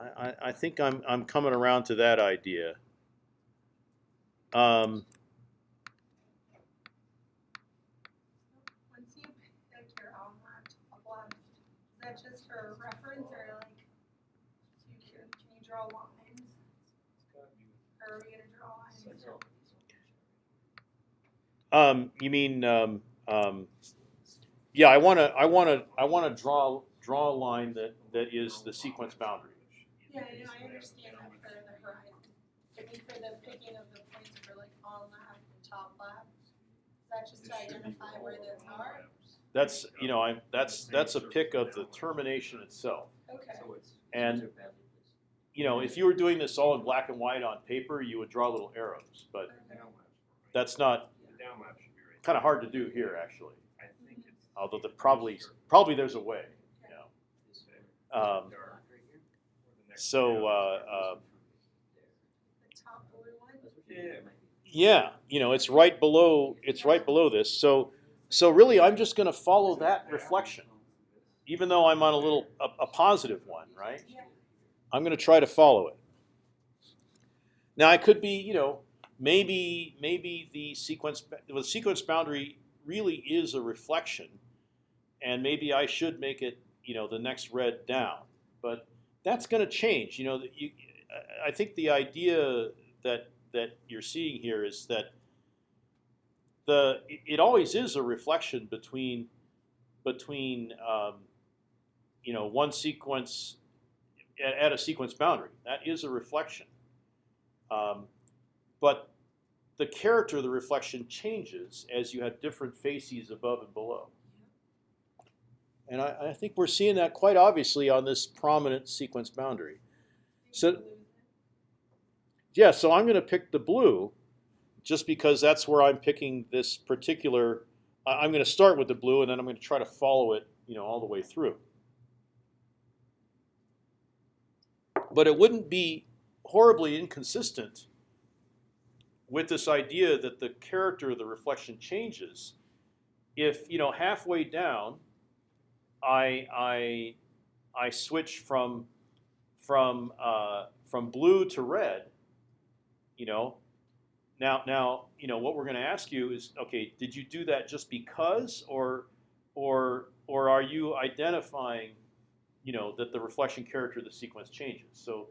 I, I, think I'm I'm coming around to that idea. Um, Once you pick your on lap, top lap, is that just for reference or like, you can, can you draw lines? Or are we gonna draw lines? Um, you mean, um, um, yeah, I want to, I want to, I want to draw draw a line that that is the sequence boundary. Yeah, I know, I understand that for the horizon. I mean, for the picking of the points for like on lap and top lap, is that just to identify where those are? That's, you know, I that's that's a pick of the termination itself. Okay, And you know, if you were doing this all in black and white on paper, you would draw little arrows, but that's not The down should be right. kind of hard to do here actually. I think it's. Although the probably probably there's a way, you know. Um, Dark. Or the next so uh, uh, the top blue one? Yeah. yeah, you know, it's right below it's right below this. So so really, I'm just going to follow that reflection, even though I'm on a little a, a positive one, right? Yeah. I'm going to try to follow it. Now I could be, you know, maybe maybe the sequence the sequence boundary really is a reflection and maybe I should make it, you know, the next red down. But that's going to change. You know, you, I- think the idea that that you're seeing here is that the it- it always is a reflection between between um, you know one sequence at, at a sequence boundary. That is a reflection. Um, but the character of the reflection changes as you have different facies above and below. And I, I think we're seeing that quite obviously on this prominent sequence boundary. So, yeah, so I'm going to pick the blue just because that's where I'm picking this particular. I'm going to start with the blue and then I'm going to try to follow it, you know, all the way through. But it wouldn't be horribly inconsistent with this idea that the character of the reflection changes if you know halfway down I I I switch from from uh, from blue to red. You know, now now you know what we're going to ask you is okay. Did you do that just because, or or or are you identifying, you know, that the reflection character of the sequence changes? So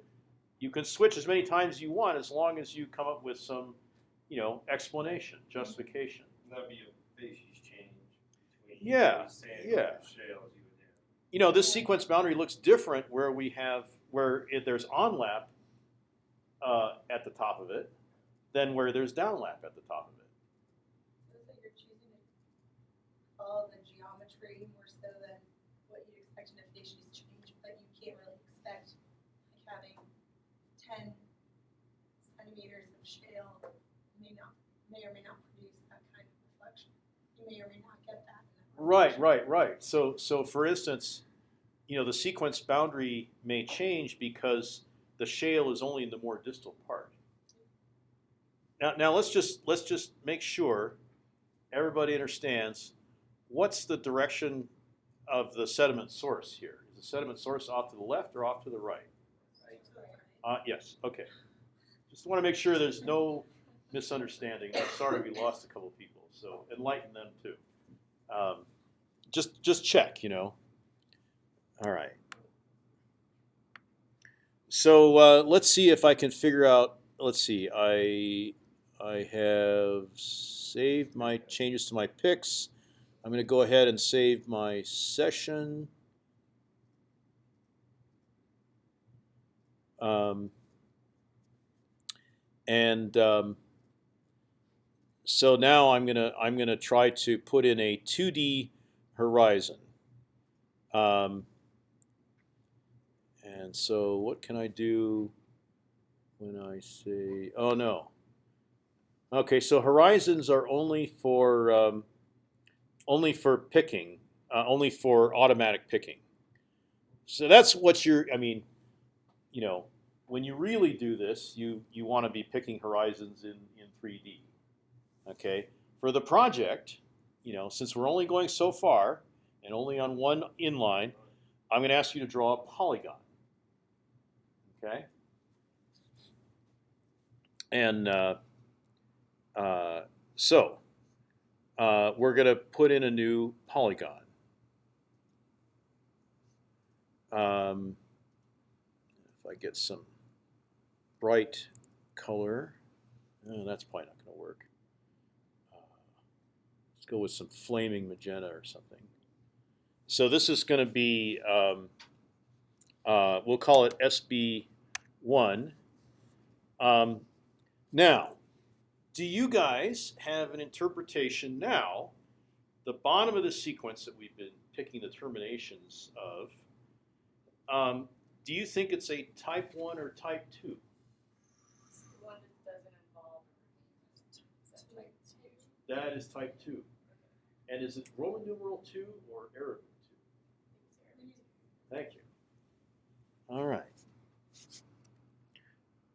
you can switch as many times as you want as long as you come up with some, you know, explanation, justification. That'd be a facies change between. Yeah, sand yeah. shales you would have. you know, this sequence boundary looks different where we have where it, there's onlap uh, at the top of it than where there's downlap at the top of it. So it's like you're choosing to follow the geometry more so than what you'd expect in a facies change, but you can't really expect like having ten centimeters of shale may not, may or may not produce that kind of reflection. You may or may not get that. that Right, right, right. So, so for instance, you know, the sequence boundary may change because the shale is only in the more distal part. Now, now let's just let's just make sure everybody understands what's the direction of the sediment source here. Is the sediment source off to the left or off to the right? Uh, yes. Okay. Just want to make sure there's no misunderstanding. I'm sorry we lost a couple people, so enlighten them too. Um, just just check, you know. All right. So uh, let's see if I can figure out. Let's see. I I have saved my changes to my picks. I'm going to go ahead and save my session. Um, and um, so now I'm gonna I'm gonna try to put in a 2D horizon. Um, and so what can I do when I say oh no? Okay, so horizons are only for um, only for picking, uh, only for automatic picking. So that's what you're. I mean, you know, when you really do this, you you want to be picking horizons in in 3D. Okay, for the project, you know, since we're only going so far and only on one inline, I'm going to ask you to draw a polygon. Okay, and uh, uh, so uh, we're going to put in a new polygon. Um, if I get some bright color, oh, that's probably not going to work go with some flaming magenta or something. So this is going to be, um, uh, we'll call it SB1. Um, now, do you guys have an interpretation now, the bottom of the sequence that we've been picking the terminations of, um, do you think it's a type 1 or type 2? That is type 2. And is it Roman numeral two or Arabic two? Thank you. All right.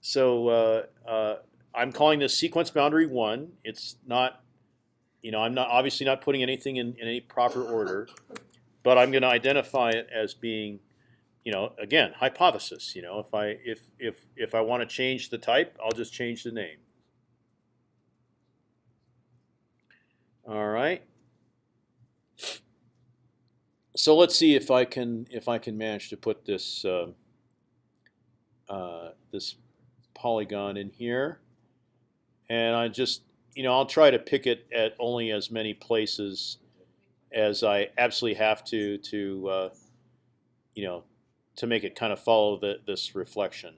So uh, uh, I'm calling this sequence boundary one. It's not, you know, I'm not obviously not putting anything in, in any proper order, but I'm going to identify it as being, you know, again hypothesis. You know, if I if if if I want to change the type, I'll just change the name. All right. So let's see if I can if I can manage to put this uh, uh, this polygon in here, and I just you know I'll try to pick it at only as many places as I absolutely have to to uh, you know to make it kind of follow the, this reflection.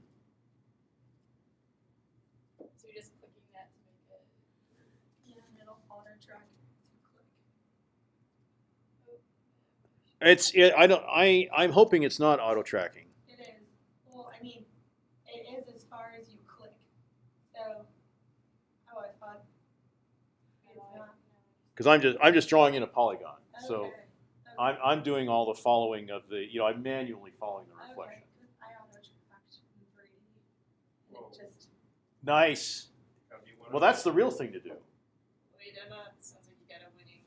So you're just clicking that to make it. Yeah, and it'll auto track. It's it, I don't I I'm hoping it's not auto tracking. It is, well, I mean, it is as far as you click, so, oh, I thought. It's not. because I'm just I'm just drawing in a polygon. So Okay, okay. I'm I'm doing all the following of the you know I'm manually following the reflection. Okay, 'cause I auto tracked in 3D, and Whoa. it just, Nice. Gotta be one of Well, that's the real thing to do. Wait, Emma, sounds like you got a winning,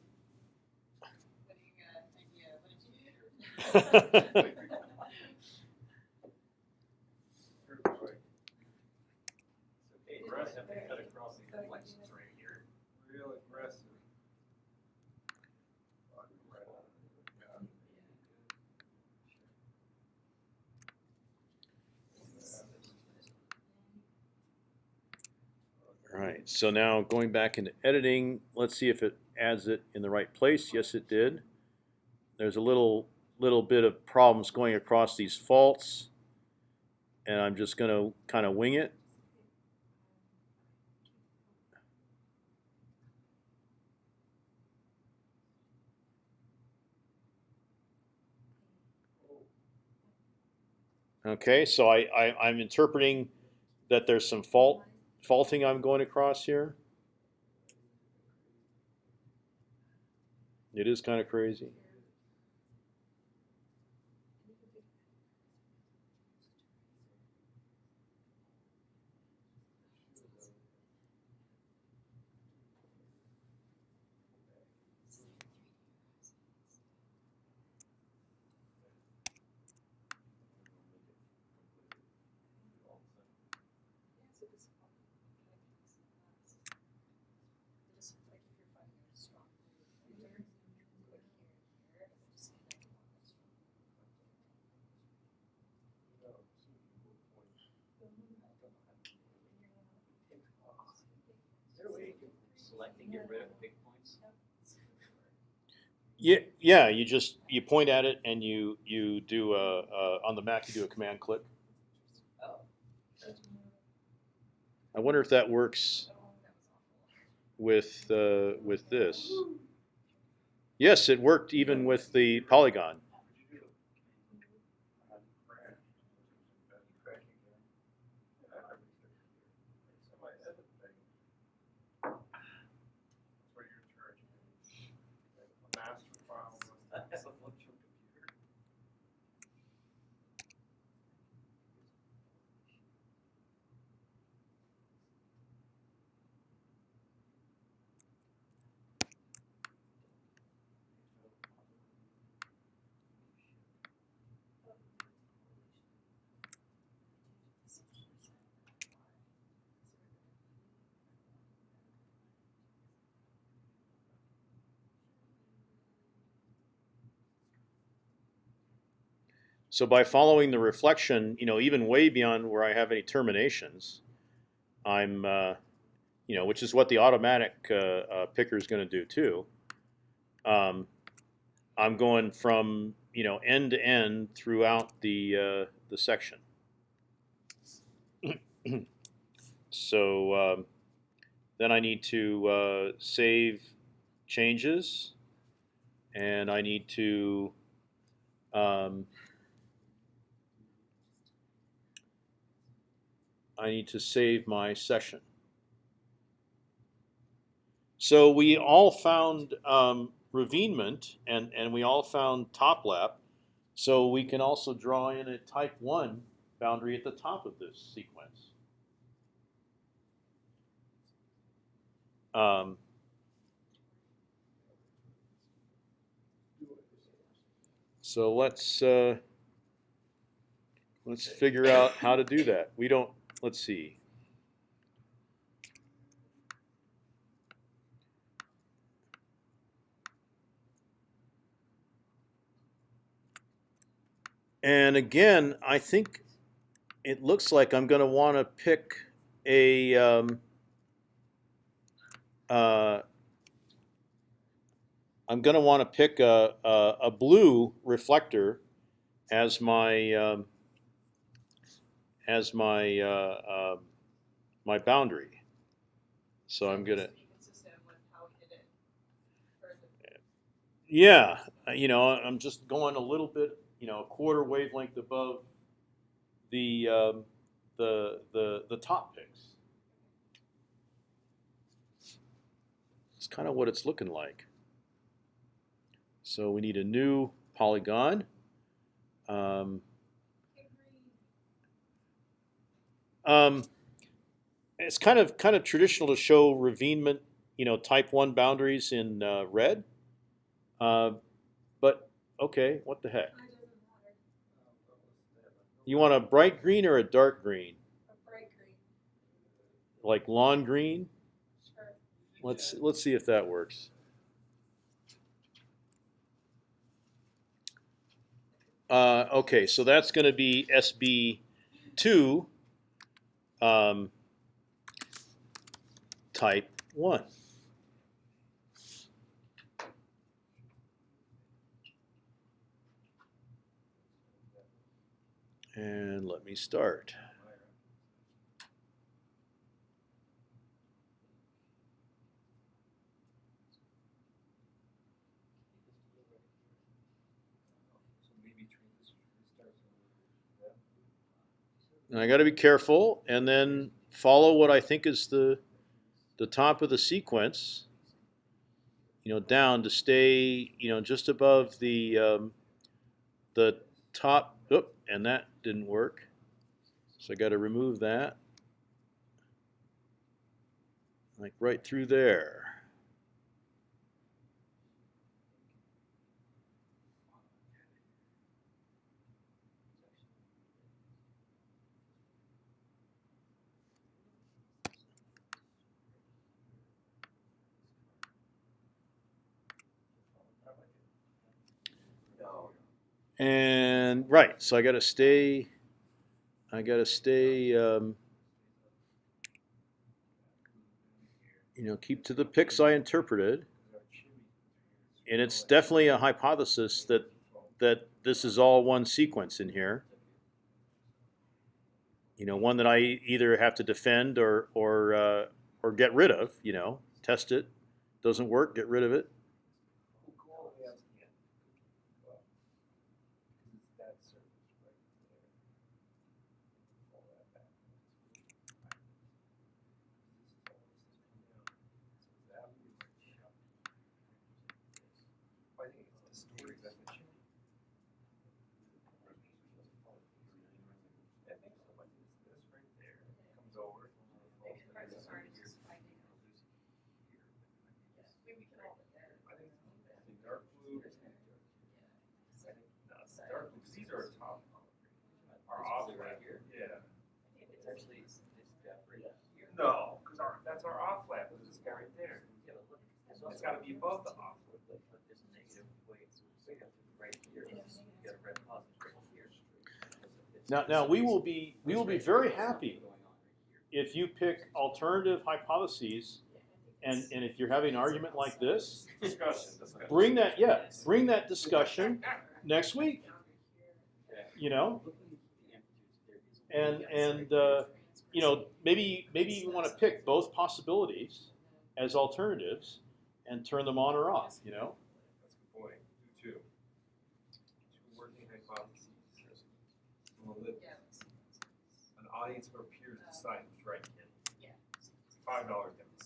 winning, uh, idea, what did you do? Here's the way. Okay, so I have to cut across the reflections right here. Real aggressive. All right. So now going back into editing, let's see if it adds it in the right place. Yes, it did. There's a little little bit of problems going across these faults, and I'm just going to kind of wing it. Okay, so I, I I'm interpreting that there's some fault faulting I'm going across here. It is kind of crazy. Just like if you're finding a strong picture, click here and here, and then just connect them on this one. Is there a way you can select and get rid of big points? Yeah, yeah. You just you point at it and you you do a, a on the Mac you do a command click. I wonder if that works with uh, with this. Yes, it worked even with the polygon. So by following the reflection, you know, even way beyond where I have any terminations, I'm, uh, you know, which is what the automatic uh, uh, picker is going to do too. Um, I'm going from you know end to end throughout the uh, the section. so um, then I need to uh, save changes, and I need to um, I need to save my session. So we all found um, and, and we all found top lap. So we can also draw in a type 1 boundary at the top of this sequence. Um, so let's uh, let's figure out how to do that. We don't. Let's see. And again, I think it looks like I'm going to want to pick a um, uh, I'm going to want to pick a, a, a blue reflector as my um, as my uh, uh, my boundary. So I'm gonna Be consistent with how hidden or the yeah, uh, you know I'm just going a little bit you know a quarter wavelength above the um, the the the top picks. It's kind of what it's looking like. So we need a new polygon. Um, Um, it's kind of kind of traditional to show ravinement, you know, type one boundaries in uh, red. Uh, but okay, what the heck? You want a bright green or a dark green? a bright green, Like lawn green? sure. Let's let's see if that works. Uh, okay, so that's going to be SB two um, type one. And let me start. And I got to be careful, and then follow what I think is the the top of the sequence. You know, down to stay, you know, just above the um, the top. Oop, and that didn't work. So I got to remove that, like right through there. And right, so I got to stay. I got to stay. Um, you know, keep to the picks I interpreted, and it's definitely a hypothesis that that this is all one sequence in here. You know, one that I either have to defend or or uh, or get rid of. You know, test it. Doesn't work, get rid of it. Maybe we can all put there. Dark blue. Dark blue, these are top. Are off right here. Yeah. It's actually, it's, it's got right here. No, because our, that's our off lap, is this guy right there. Yeah, but look, it's gotta be above the off. Look, look, this is negative, wait, it's right here, you got a red positive right here. Now, now we will be we will be very happy if you pick alternative hypotheses, and and if you're having an argument like this, Discussion, discussion. bring that yeah, bring that discussion next week. You know, and and uh, you know maybe maybe you want to pick both possibilities as alternatives and turn them on or off. You know, That's a good point, do two. Two working hypotheses. We'll let Yeah. An audience of our peers decide who's right. Yeah. Five dollars difference.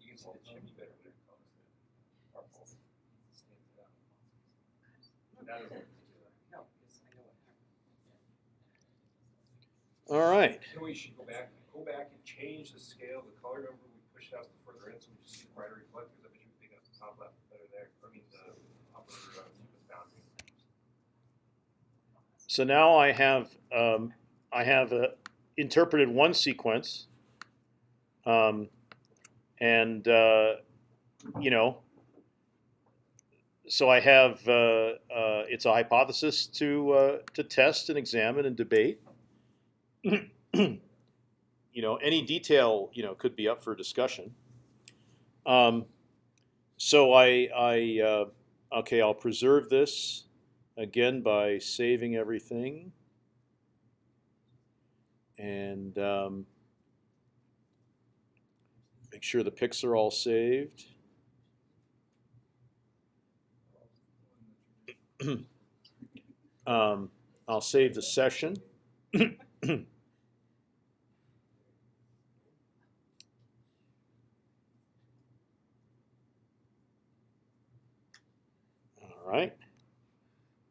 You can see the chimney better when it comes to our fault. Stands it out. That is- No, because I know what happened. All right. Then we should go back, go back and change the scale, the color number, we out further in, so we just see brighter reflectors, I bet you pick up the top lap better there, I mean, the upper, uh, boundary. So now I have um, I have uh, interpreted one sequence, um, and uh, you know, so I have uh, uh, it's a hypothesis to uh, to test and examine and debate. You know, any detail you know could be up for discussion. Um, so I I uh, okay I'll preserve this again by saving everything and um, make sure the picks are all saved. um, I'll save the session. All right.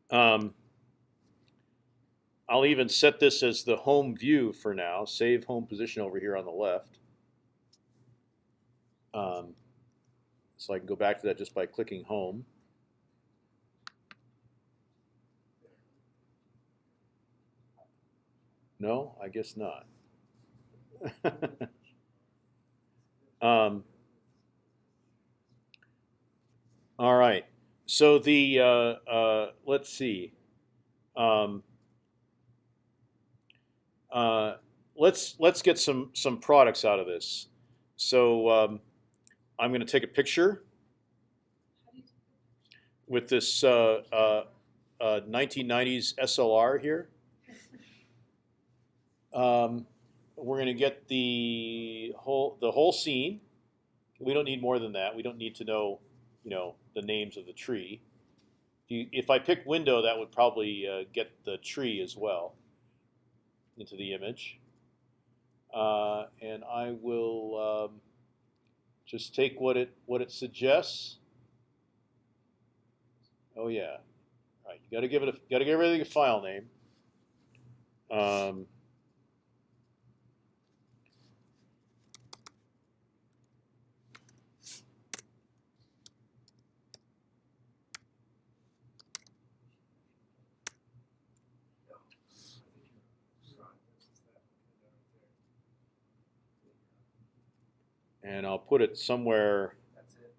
Um, I'll even set this as the home view for now. Save home position over here on the left. Um, so I can go back to that just by clicking home. No, I guess not. um, all right. So the uh, uh, let's see. Um, uh, let's let's get some some products out of this. So um, I'm going to take a picture with this uh, uh, 1990s SLR here. Um, we're going to get the whole the whole scene. We don't need more than that. We don't need to know, you know, the names of the tree. If, I pick window, that would probably uh, get the tree as well into the image. Uh, and I will um, just take what it what it suggests. Oh yeah, All right. You got to give it a got to give everything a file name. Um, and I'll put it somewhere. That's it.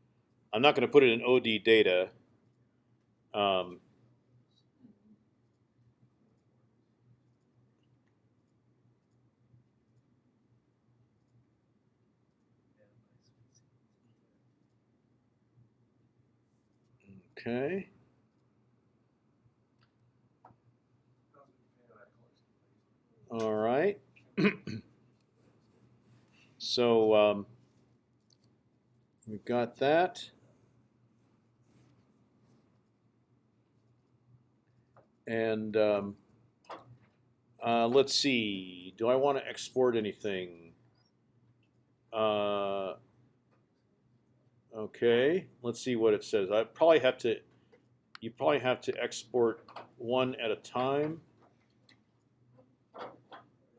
I'm not going to put it in OD data. Um, okay. All right. so um, we've got that. And um, uh, let's see. Do I want to export anything? Uh, okay. Let's see what it says. I probably have to. You probably have to export one at a time.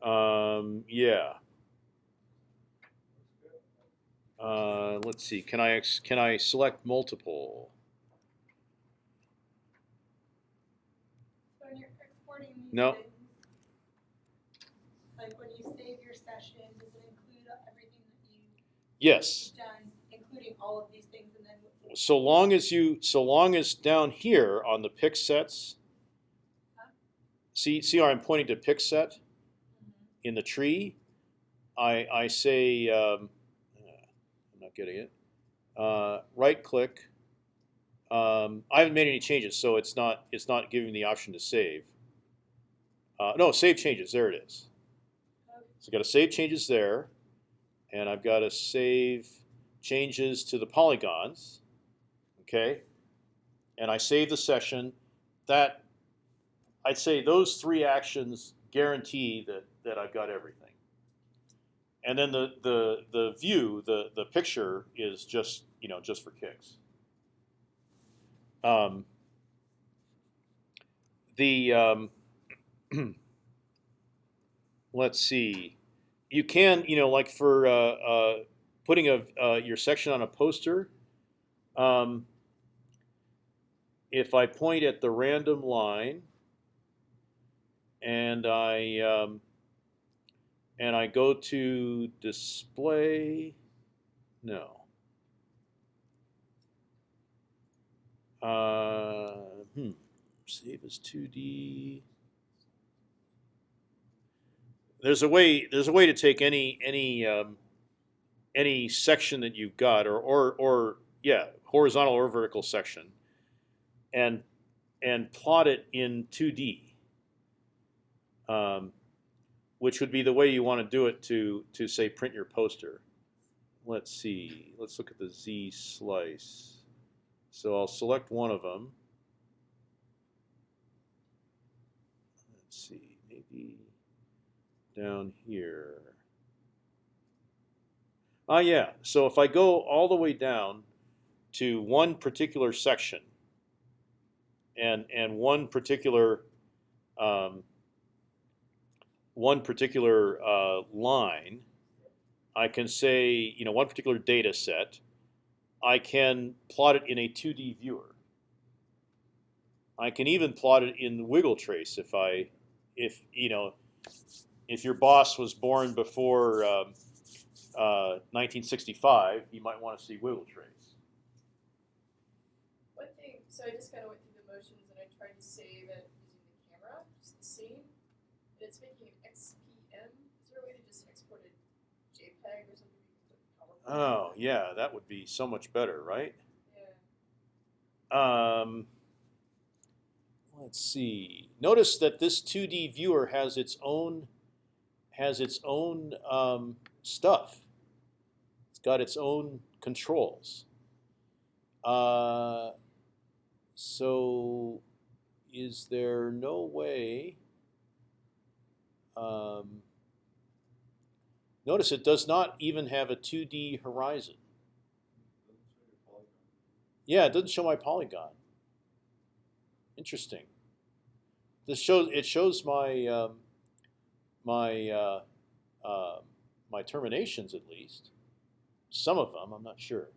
Um, yeah. Uh, let's see. Can I can I select multiple? So when you're exporting these No. things, like when you save your session, does it include everything that you've Yes. done, including all of these things, and then So long as you, so long as down here on the pick sets, see see how I'm pointing to pick set in the tree. I I say um, getting it. Uh, right click. Um, I haven't made any changes, so it's not it's not giving the option to save. Uh, no, save changes. There it is. So I've got to save changes there, and I've got to save changes to the polygons. Okay, and I save the session. That I'd say those three actions guarantee that that I've got everything. And then the the the view, the the picture is just you know just for kicks. Um, the um, let's see, you can you know like for uh, uh, putting a uh, your section on a poster. Um, if I point at the random line and I um, and I go to display, no. Uh, hmm. Save as 2D. There's a way. There's a way to take any any um, any section that you've got, or or or yeah, horizontal or vertical section, and and plot it in 2D. Um, which would be the way you want to do it to to say print your poster. Let's see. Let's look at the Z slice. So I'll select one of them. Let's see, maybe down here. Ah, yeah. So if I go all the way down to one particular section and and one particular um, one particular uh, line, I can say you know one particular data set. I can plot it in a 2D viewer. I can even plot it in Wiggle Trace if I, if you know, if your boss was born before um, uh, 1965, you might want to see Wiggle Trace. One thing, so I just kind of went through the motions and I tried to save it using the camera, just the scene. And it's making an XPM. Is there a way to just export a JPEG or something? you can put in PowerPoint? Oh yeah, that would be so much better, right? Yeah. Um, let's see. Notice that this 2D viewer has its own has its own um, stuff. It's got its own controls. Uh, so, is there no way? Um, notice it does not even have a 2D horizon. Yeah, it doesn't show my polygon. Interesting. This shows it shows my um, my uh, uh, my terminations at least. Some of them, I'm not sure.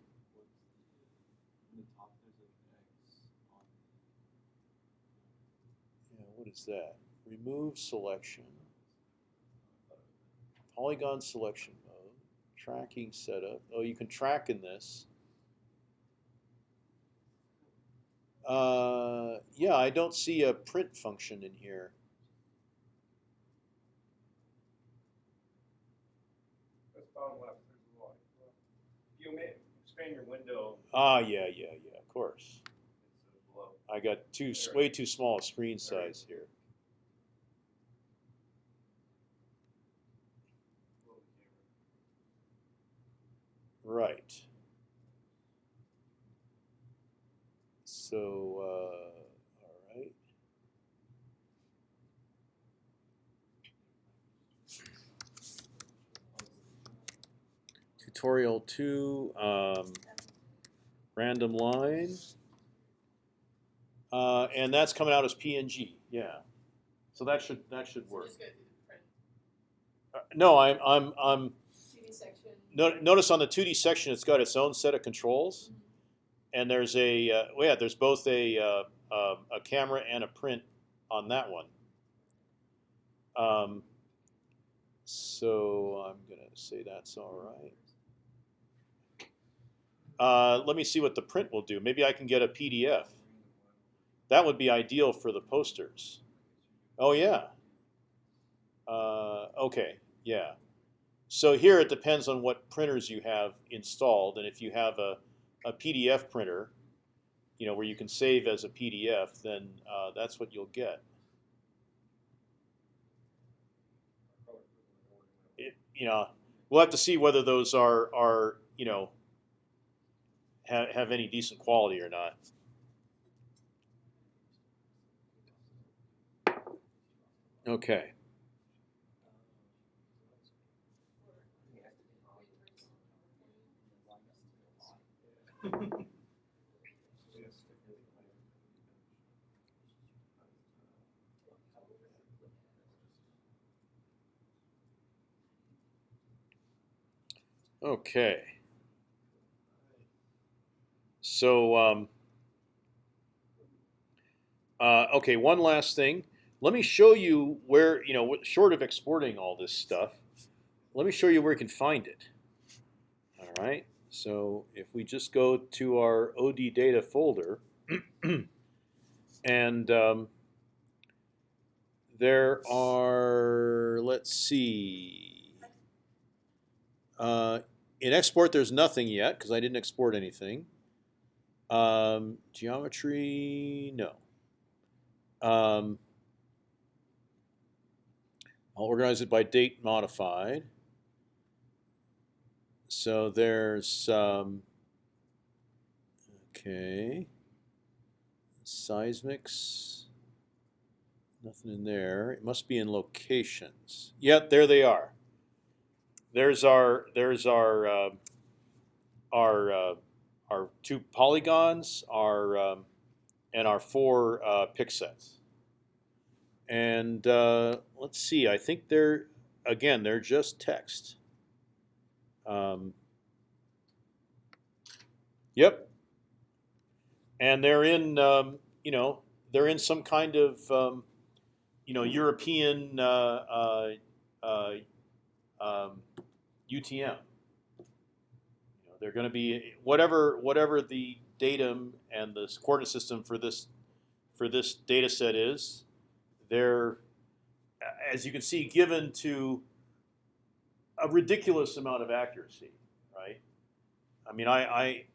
Yeah, what is that? Remove selection. Polygon selection mode. Tracking setup. Oh, you can track in this. Uh, yeah, I don't see a print function in here. That's bottom left, there's a lot. You may expand your window, Ah, yeah, yeah, yeah. Of course. I got too way too small a screen size here. below the camera. Right. So, uh, all right. Tutorial two, um, random line. Uh, and that's coming out as PNG, yeah. So that should that should work. just go through the print. Uh, no, I'm I'm I'm 2D section. no, notice on the 2D section, it's got its own set of controls, and there's a uh, well, yeah, there's both a uh, uh, a camera and a print on that one. Um, so I'm gonna say that's all right. Uh, let me see what the print will do. Maybe I can get a PDF. That would be ideal for the posters. Oh yeah. Uh, okay. Yeah. So here it depends on what printers you have installed, and if you have a, a PDF printer, you know where you can save as a PDF, then uh, that's what you'll get. It, you know, we'll have to see whether those are are you know have have any decent quality or not. Okay. Okay. So, um, uh, okay, one last thing. Let me show you where, you know, short of exporting all this stuff, let me show you where you can find it. All right. So if we just go to our OD data folder, and um, there are let's see. Uh, in export, there's nothing yet because I didn't export anything. Um, geometry, no. Um, I'll organize it by date modified. So there's um, okay, seismics. Nothing in there. It must be in locations. Yep, there they are. There's our there's our uh, our uh, our two polygons, our um, and our four uh, sets. And uh, let's see. I think they're again they're just text. Um, yep. And they're in um, you know they're in some kind of um, you know European uh, uh, uh, UTM. You know, they're going to be whatever whatever the datum and the coordinate system for this for this data set is. They're as you can see given to a ridiculous amount of accuracy, right? I mean, I I,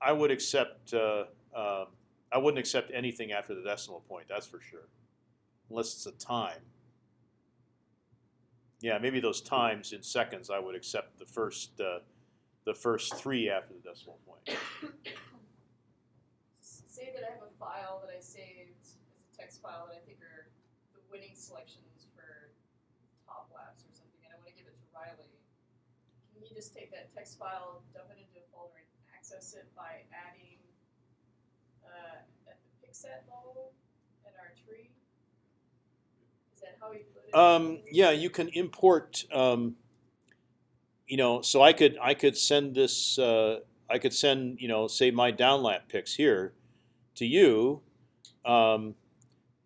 I would accept uh, um, I wouldn't accept anything after the decimal point. That's for sure, unless it's a time. Yeah, maybe those times in seconds. I would accept the first uh, the first three after the decimal point. Say that I have a file that I saved as a text file that I think are the winning selections for top laps or something, and I wanna give it to Riley. Can just take that text file, dump it into a folder and access it by adding, uh, at the pick set level in our tree? Is that how he put it? Um, yeah, you can import. Um, you know, so I could I could send this. Uh, I could send you know say my downlap picks here to you, um,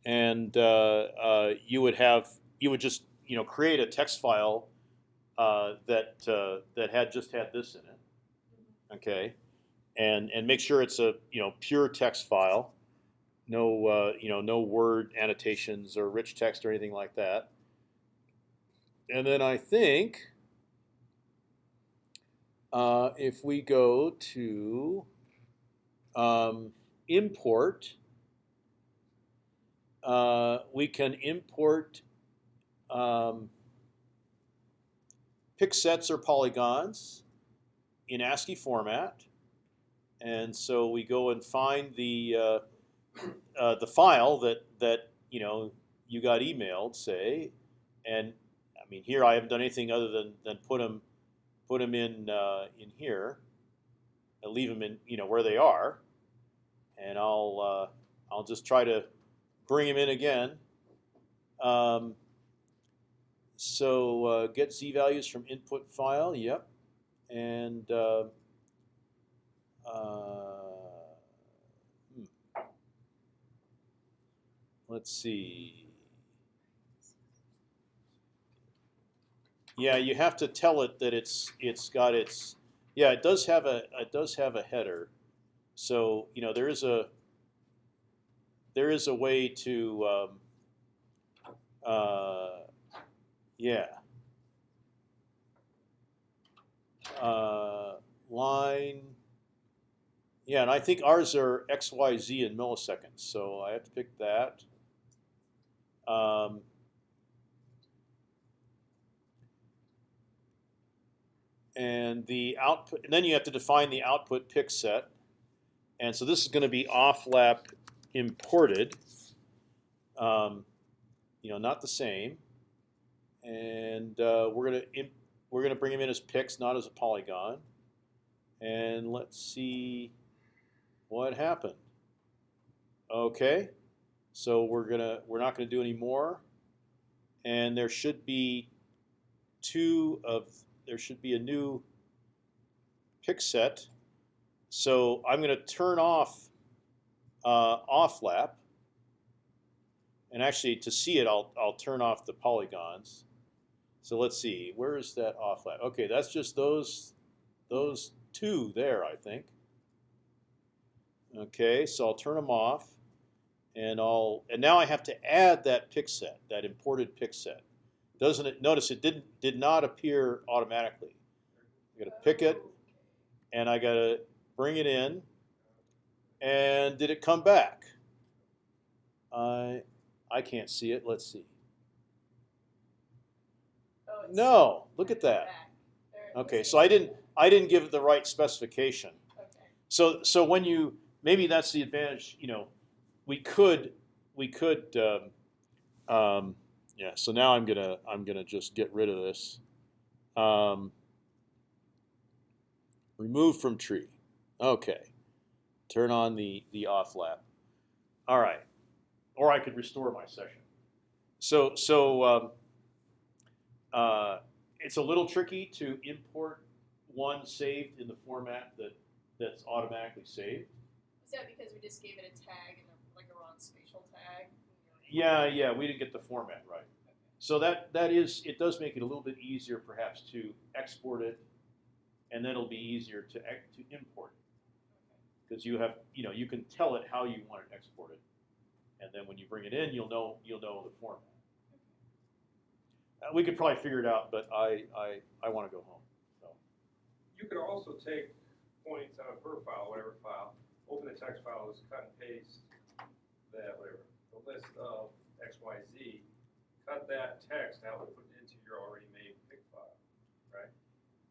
and uh, uh, you would have you would just you know create a text file uh, that uh, that had just had this in it. Okay, and and make sure it's a you know pure text file, no uh, you know no word annotations or rich text or anything like that. And then I think uh, if we go to um, import, uh, we can import um, pick sets or polygons in ASCII format. And so we go and find the uh, uh, the file that that you know you got emailed, say, and I mean here I haven't done anything other than than put them put them in uh, in here and leave them in you know where they are, and I'll uh, I'll just try to bring them in again. Um, so uh, get z values from input file. Yep, and uh, uh, hmm. let's see. Yeah, you have to tell it that it's it's got its yeah it does have a it does have a header, so you know there is a there is a way to um, uh, yeah uh, line yeah and I think ours are x y z in milliseconds so I have to pick that. Um, and the output, and then you have to define the output pick set. And so this is going to be off lap imported. Um, you know, not the same. And uh, we're gonna we're gonna bring them in as picks, not as a polygon. And let's see what happened. Okay, so we're gonna we're not gonna do any more. And there should be two of there should be a new pick set. So I'm going to turn off uh, off lap. And actually, to see it, I'll I'll turn off the polygons. So let's see, where is that off lap? Okay, that's just those those two there, I think. Okay, so I'll turn them off, and I'll and now I have to add that pick set, that imported pick set. Doesn't it? Notice it didn't did not appear automatically. I got to pick it, and I got to bring it in. And did it come back? I I can't see it. Let's see. It's No, look at that. back. There it Okay, so I didn't I didn't give it the right specification. Okay. So so when you maybe that's the advantage. You know, we could we could um, um, yeah. So now I'm gonna I'm gonna just get rid of this. Um, remove from tree. Okay. Turn on the the off lap. All right. Or I could restore my session. So so um, uh, it's a little tricky to import one saved in the format that that's automatically saved. Is that because we just gave it a tag and a, like a wrong spatial tag? Yeah, yeah, we didn't get the format right. So that that is it does make it a little bit easier perhaps to export it, and then it'll be easier to to import because you have you know you can tell it how you want it exported, and then when you bring it in, you'll know you'll know the format. Uh, we could probably figure it out, but I I, I want to go home. So You could also take points on a per file, whatever file, open the text file, just cut and paste that, whatever, the list of X, Y, Z, cut that text out and put it into your already made pick file, right?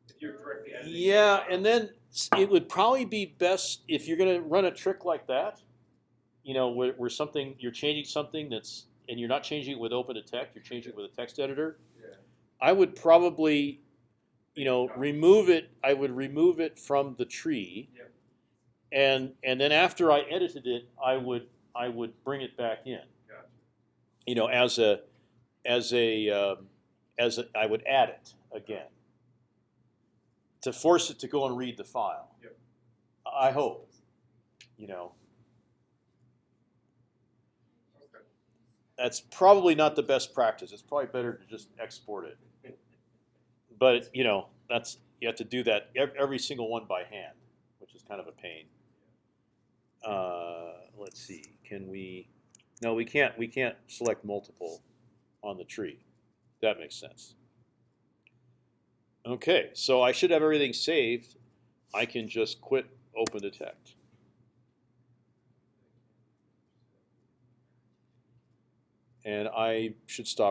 If you're directly editing. Yeah, and then it would probably be best if you're going to run a trick like that. You know, where, where something you're changing something that's and you're not changing it with OpendTect, you're changing it with a text editor. Yeah. I would probably, you know, remove it. I would remove it from the tree, Yep. and and then after I edited it, I would I would bring it back in. Gotcha. You know, as a as a um, as a, I would add it again to force it to go and read the file. Yep. I hope. You know, that's probably not the best practice. It's probably better to just export it. But you know, that's you have to do that every single one by hand, which is kind of a pain. Uh, let's see. Can we? No, we can't. We can't select multiple on the tree. That makes sense. Okay, so I should have everything saved. I can just quit OpendTect. And I should stop